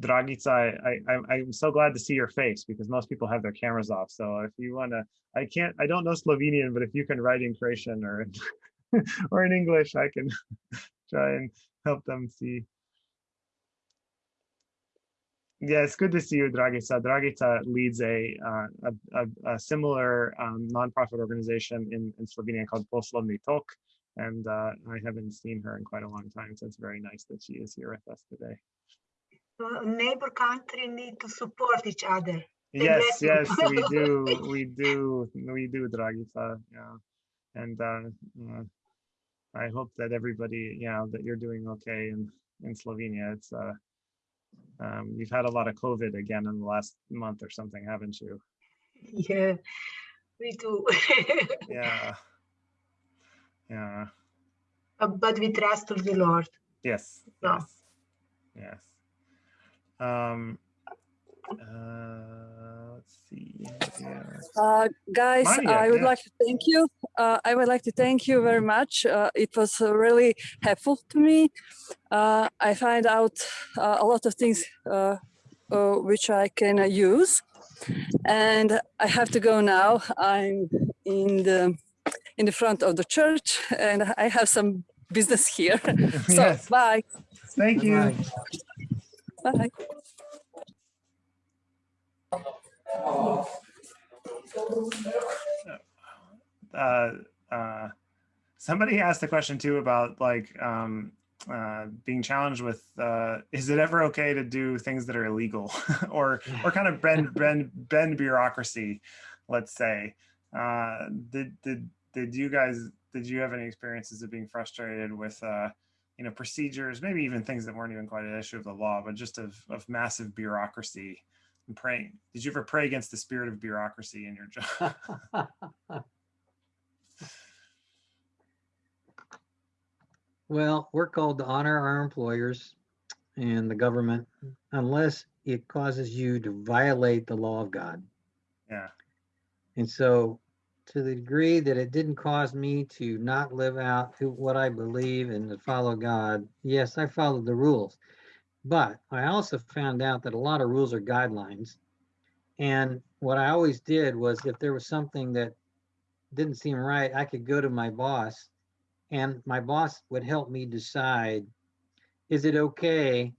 Dragica, I, I, I'm so glad to see your face because most people have their cameras off. So if you want to, I can't, I don't know Slovenian, but if you can write in Croatian or in, or in English, I can try and help them see. Yeah, it's good to see you, Dragica. Dragica leads a, uh, a, a, a similar um, nonprofit organization in, in Slovenia called Poslovni Tok. And uh, I haven't seen her in quite a long time, so it's very nice that she is here with us today. uh, neighbor country need to support each other. Yes, yes, we do, we do, we do, Dragica, yeah. And uh, uh, I hope that everybody, yeah, that you're doing okay in, in Slovenia. It's, uh, um, you've had a lot of COVID again in the last month or something, haven't you? yeah, we do. Yeah. Yeah, Uh, but we trust the Lord. yes, yes, yes. Um, uh, see. Uh, guys, Maria, I would yeah. like to thank you. Uh, I would like to thank you very much. Uh, it was uh, really helpful to me. Uh, I find out uh, a lot of things uh, uh, which I can uh, use. And I have to go now. I'm in the in the front of the church, and I have some business here. so Yes. bye, Thank you. Bye-bye. bye. Uh, uh, somebody asked a question too about like um, uh, being challenged with uh, is it ever okay to do things that are illegal or or kind of bend bend bend bureaucracy, let's say. Uh, did did did you guys did you have any experiences of being frustrated with uh, you know procedures, maybe even things that weren't even quite an issue of the law, but just of of massive bureaucracy and praying? Did you ever pray against the spirit of bureaucracy in your job? Well, we're called to honor our employers and the government unless it causes you to violate the law of God. yeah. And so, to the degree that it didn't cause me to not live out who, what I believe and to follow God, yes, I followed the rules. But I also found out that a lot of rules are guidelines. And what I always did was if there was something that didn't seem right, I could go to my boss and my boss would help me decide is it okay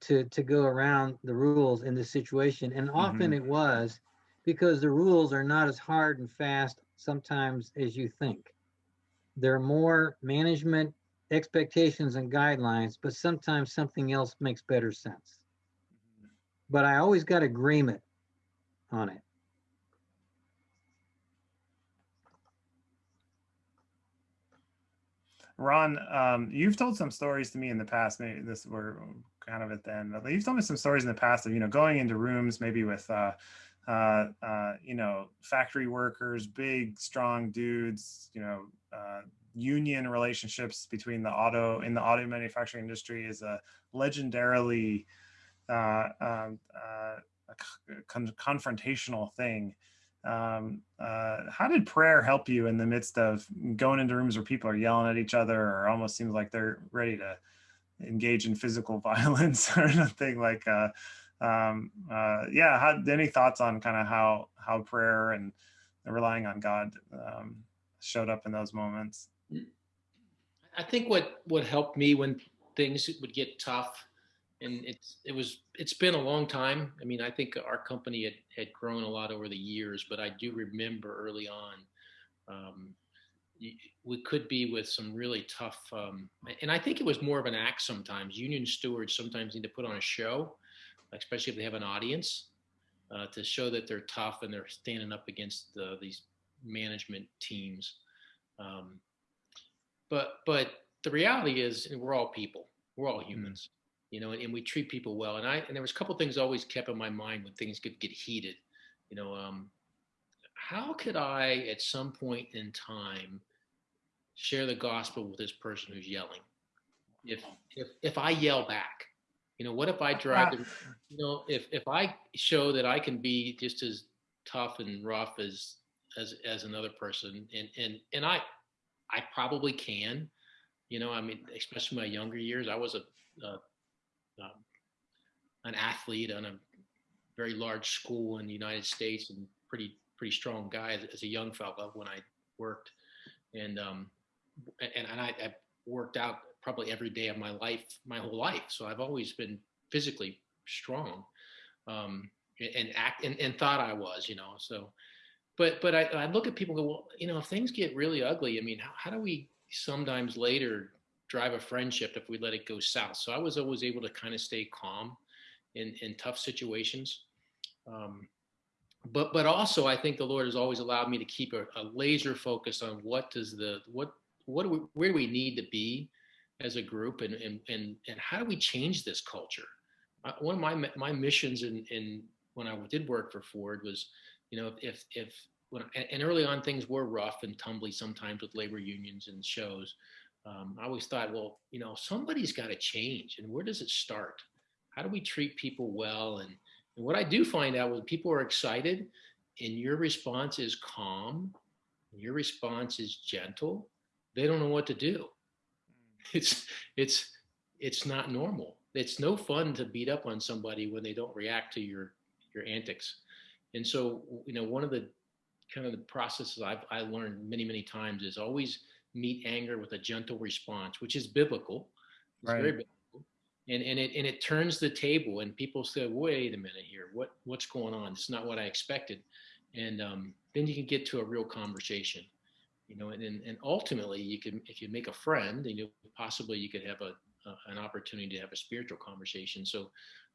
to to go around the rules in this situation? And often mm-hmm. it was because the rules are not as hard and fast sometimes as you think. They're more management expectations and guidelines but sometimes something else makes better sense but i always got agreement on it Ron, um, you've told some stories to me in the past. Maybe this we're kind of at the end, but you've told me some stories in the past of you know going into rooms maybe with uh, uh, uh, you know factory workers, big strong dudes, you know uh, union relationships between the auto in the auto manufacturing industry is a legendarily uh, um, uh, con- confrontational thing. Um, uh, how did prayer help you in the midst of going into rooms where people are yelling at each other or almost seems like they're ready to engage in physical violence or anything like uh, um, uh, yeah how, any thoughts on kind of how how prayer and relying on god um, showed up in those moments I think what what helped me when things would get tough, and it's it was it's been a long time. I mean, I think our company had had grown a lot over the years, but I do remember early on, um, we could be with some really tough, um, and I think it was more of an act sometimes. Union stewards sometimes need to put on a show, especially if they have an audience, uh, to show that they're tough and they're standing up against the, these management teams. Um, but but the reality is we're all people. We're all humans you know and, and we treat people well. And i and there was a couple things always kept in my mind when things could get heated you know um how could i at some point in time share the gospel with this person who's yelling? If if if i yell back you know what if i drive the, you know if if i show that i can be just as tough and rough as as as another person and and and i I probably can. You know, I mean, especially my younger years, I was a, a um, an athlete on a very large school in the United States and pretty pretty strong guy as, as a young fella when I worked, and um, and and I, I worked out probably every day of my life, my whole life. So I've always been physically strong, um, and act and, and thought I was, you know. So but but I, I look at people and go, well, you know, if things get really ugly, I mean, how, how do we sometimes later drive a friendship if we let it go south? So I was always able to kind of stay calm in in tough situations. Um, but but also I think the Lord has always allowed me to keep a, a laser focus on what does the what what do we where do we need to be as a group and and and, and how do we change this culture? Uh, one of my my missions in in when I did work for Ford was you know, if if when and early on things were rough and tumbly sometimes with labor unions and shows. Um, I always thought, well, you know, somebody's got to change, and where does it start? How do we treat people well? And, and what I do find out when people are excited, and your response is calm, your response is gentle, they don't know what to do. It's it's it's not normal. It's no fun to beat up on somebody when they don't react to your your antics. And so, you know, one of the kind of the processes I've I learned many, many times is always meet anger with a gentle response, which is biblical. It's Right. very biblical. And and it and it turns the table and people say, wait a minute here, what what's going on? It's not what I expected. And um, then you can get to a real conversation. You know, and, and and ultimately you can if you make a friend, and you possibly you could have a, a- an opportunity to have a spiritual conversation. So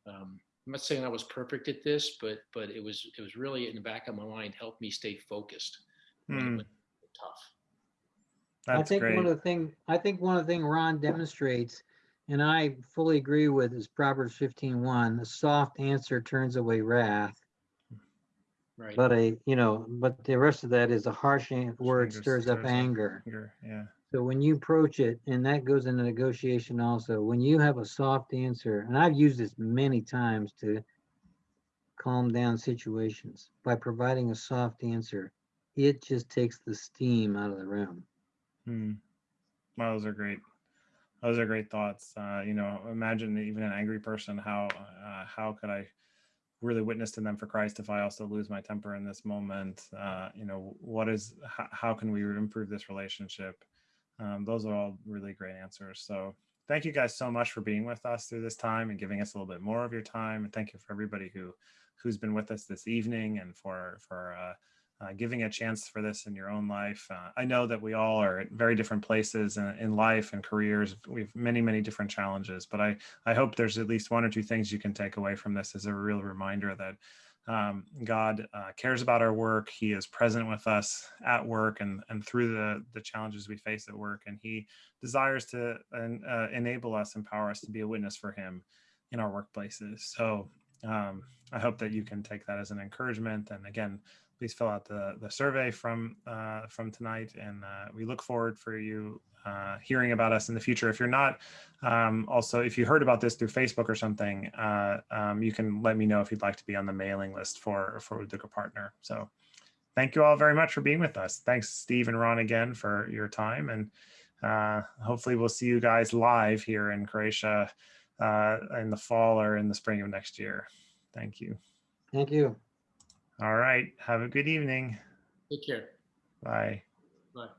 um, I'm not saying I was perfect at this, but but it was it was really in the back of my mind helped me stay focused. when it hmm. went Tough. I think great. one of the thing, I think one of the thing Ron demonstrates, and I fully agree with, is Proverbs fifteen one, the soft answer turns away wrath. Right. But a, you know, but the rest of that is a harsh word stirs up stirs up anger. Anger, Yeah. So when you approach it, and that goes into negotiation also, when you have a soft answer, and I've used this many times to calm down situations by providing a soft answer, it just takes the steam out of the room. Hmm. Those are great. Those are great thoughts. Uh, you know, imagine even an angry person. How uh, how could I really witness to them for Christ if I also lose my temper in this moment? Uh, you know, what is how, how can we improve this relationship? Um, those are all really great answers. So thank you guys so much for being with us through this time and giving us a little bit more of your time. And thank you for everybody who who's been with us this evening and for for uh, uh, giving a chance for this in your own life. Uh, I know that we all are at very different places in, in life and careers. We have many, many different challenges, but I, I hope there's at least one or two things you can take away from this as a real reminder that um, God uh, cares about our work. He is present with us at work and, and through the, the challenges we face at work. And he desires to uh, enable us, empower us to be a witness for him in our workplaces. So um, I hope that you can take that as an encouragement. And again, please fill out the, the survey from uh, from tonight. And uh, we look forward for you uh, hearing about us in the future. If you're not, um, also, if you heard about this through Facebook or something, uh, um, you can let me know if you'd like to be on the mailing list for, for Udruga Partner. So thank you all very much for being with us. Thanks, Steve and Ron, again for your time. And uh, hopefully we'll see you guys live here in Croatia uh, in the fall or in the spring of next year. Thank you. Thank you. All right. Have a good evening. Take care. Bye. Bye.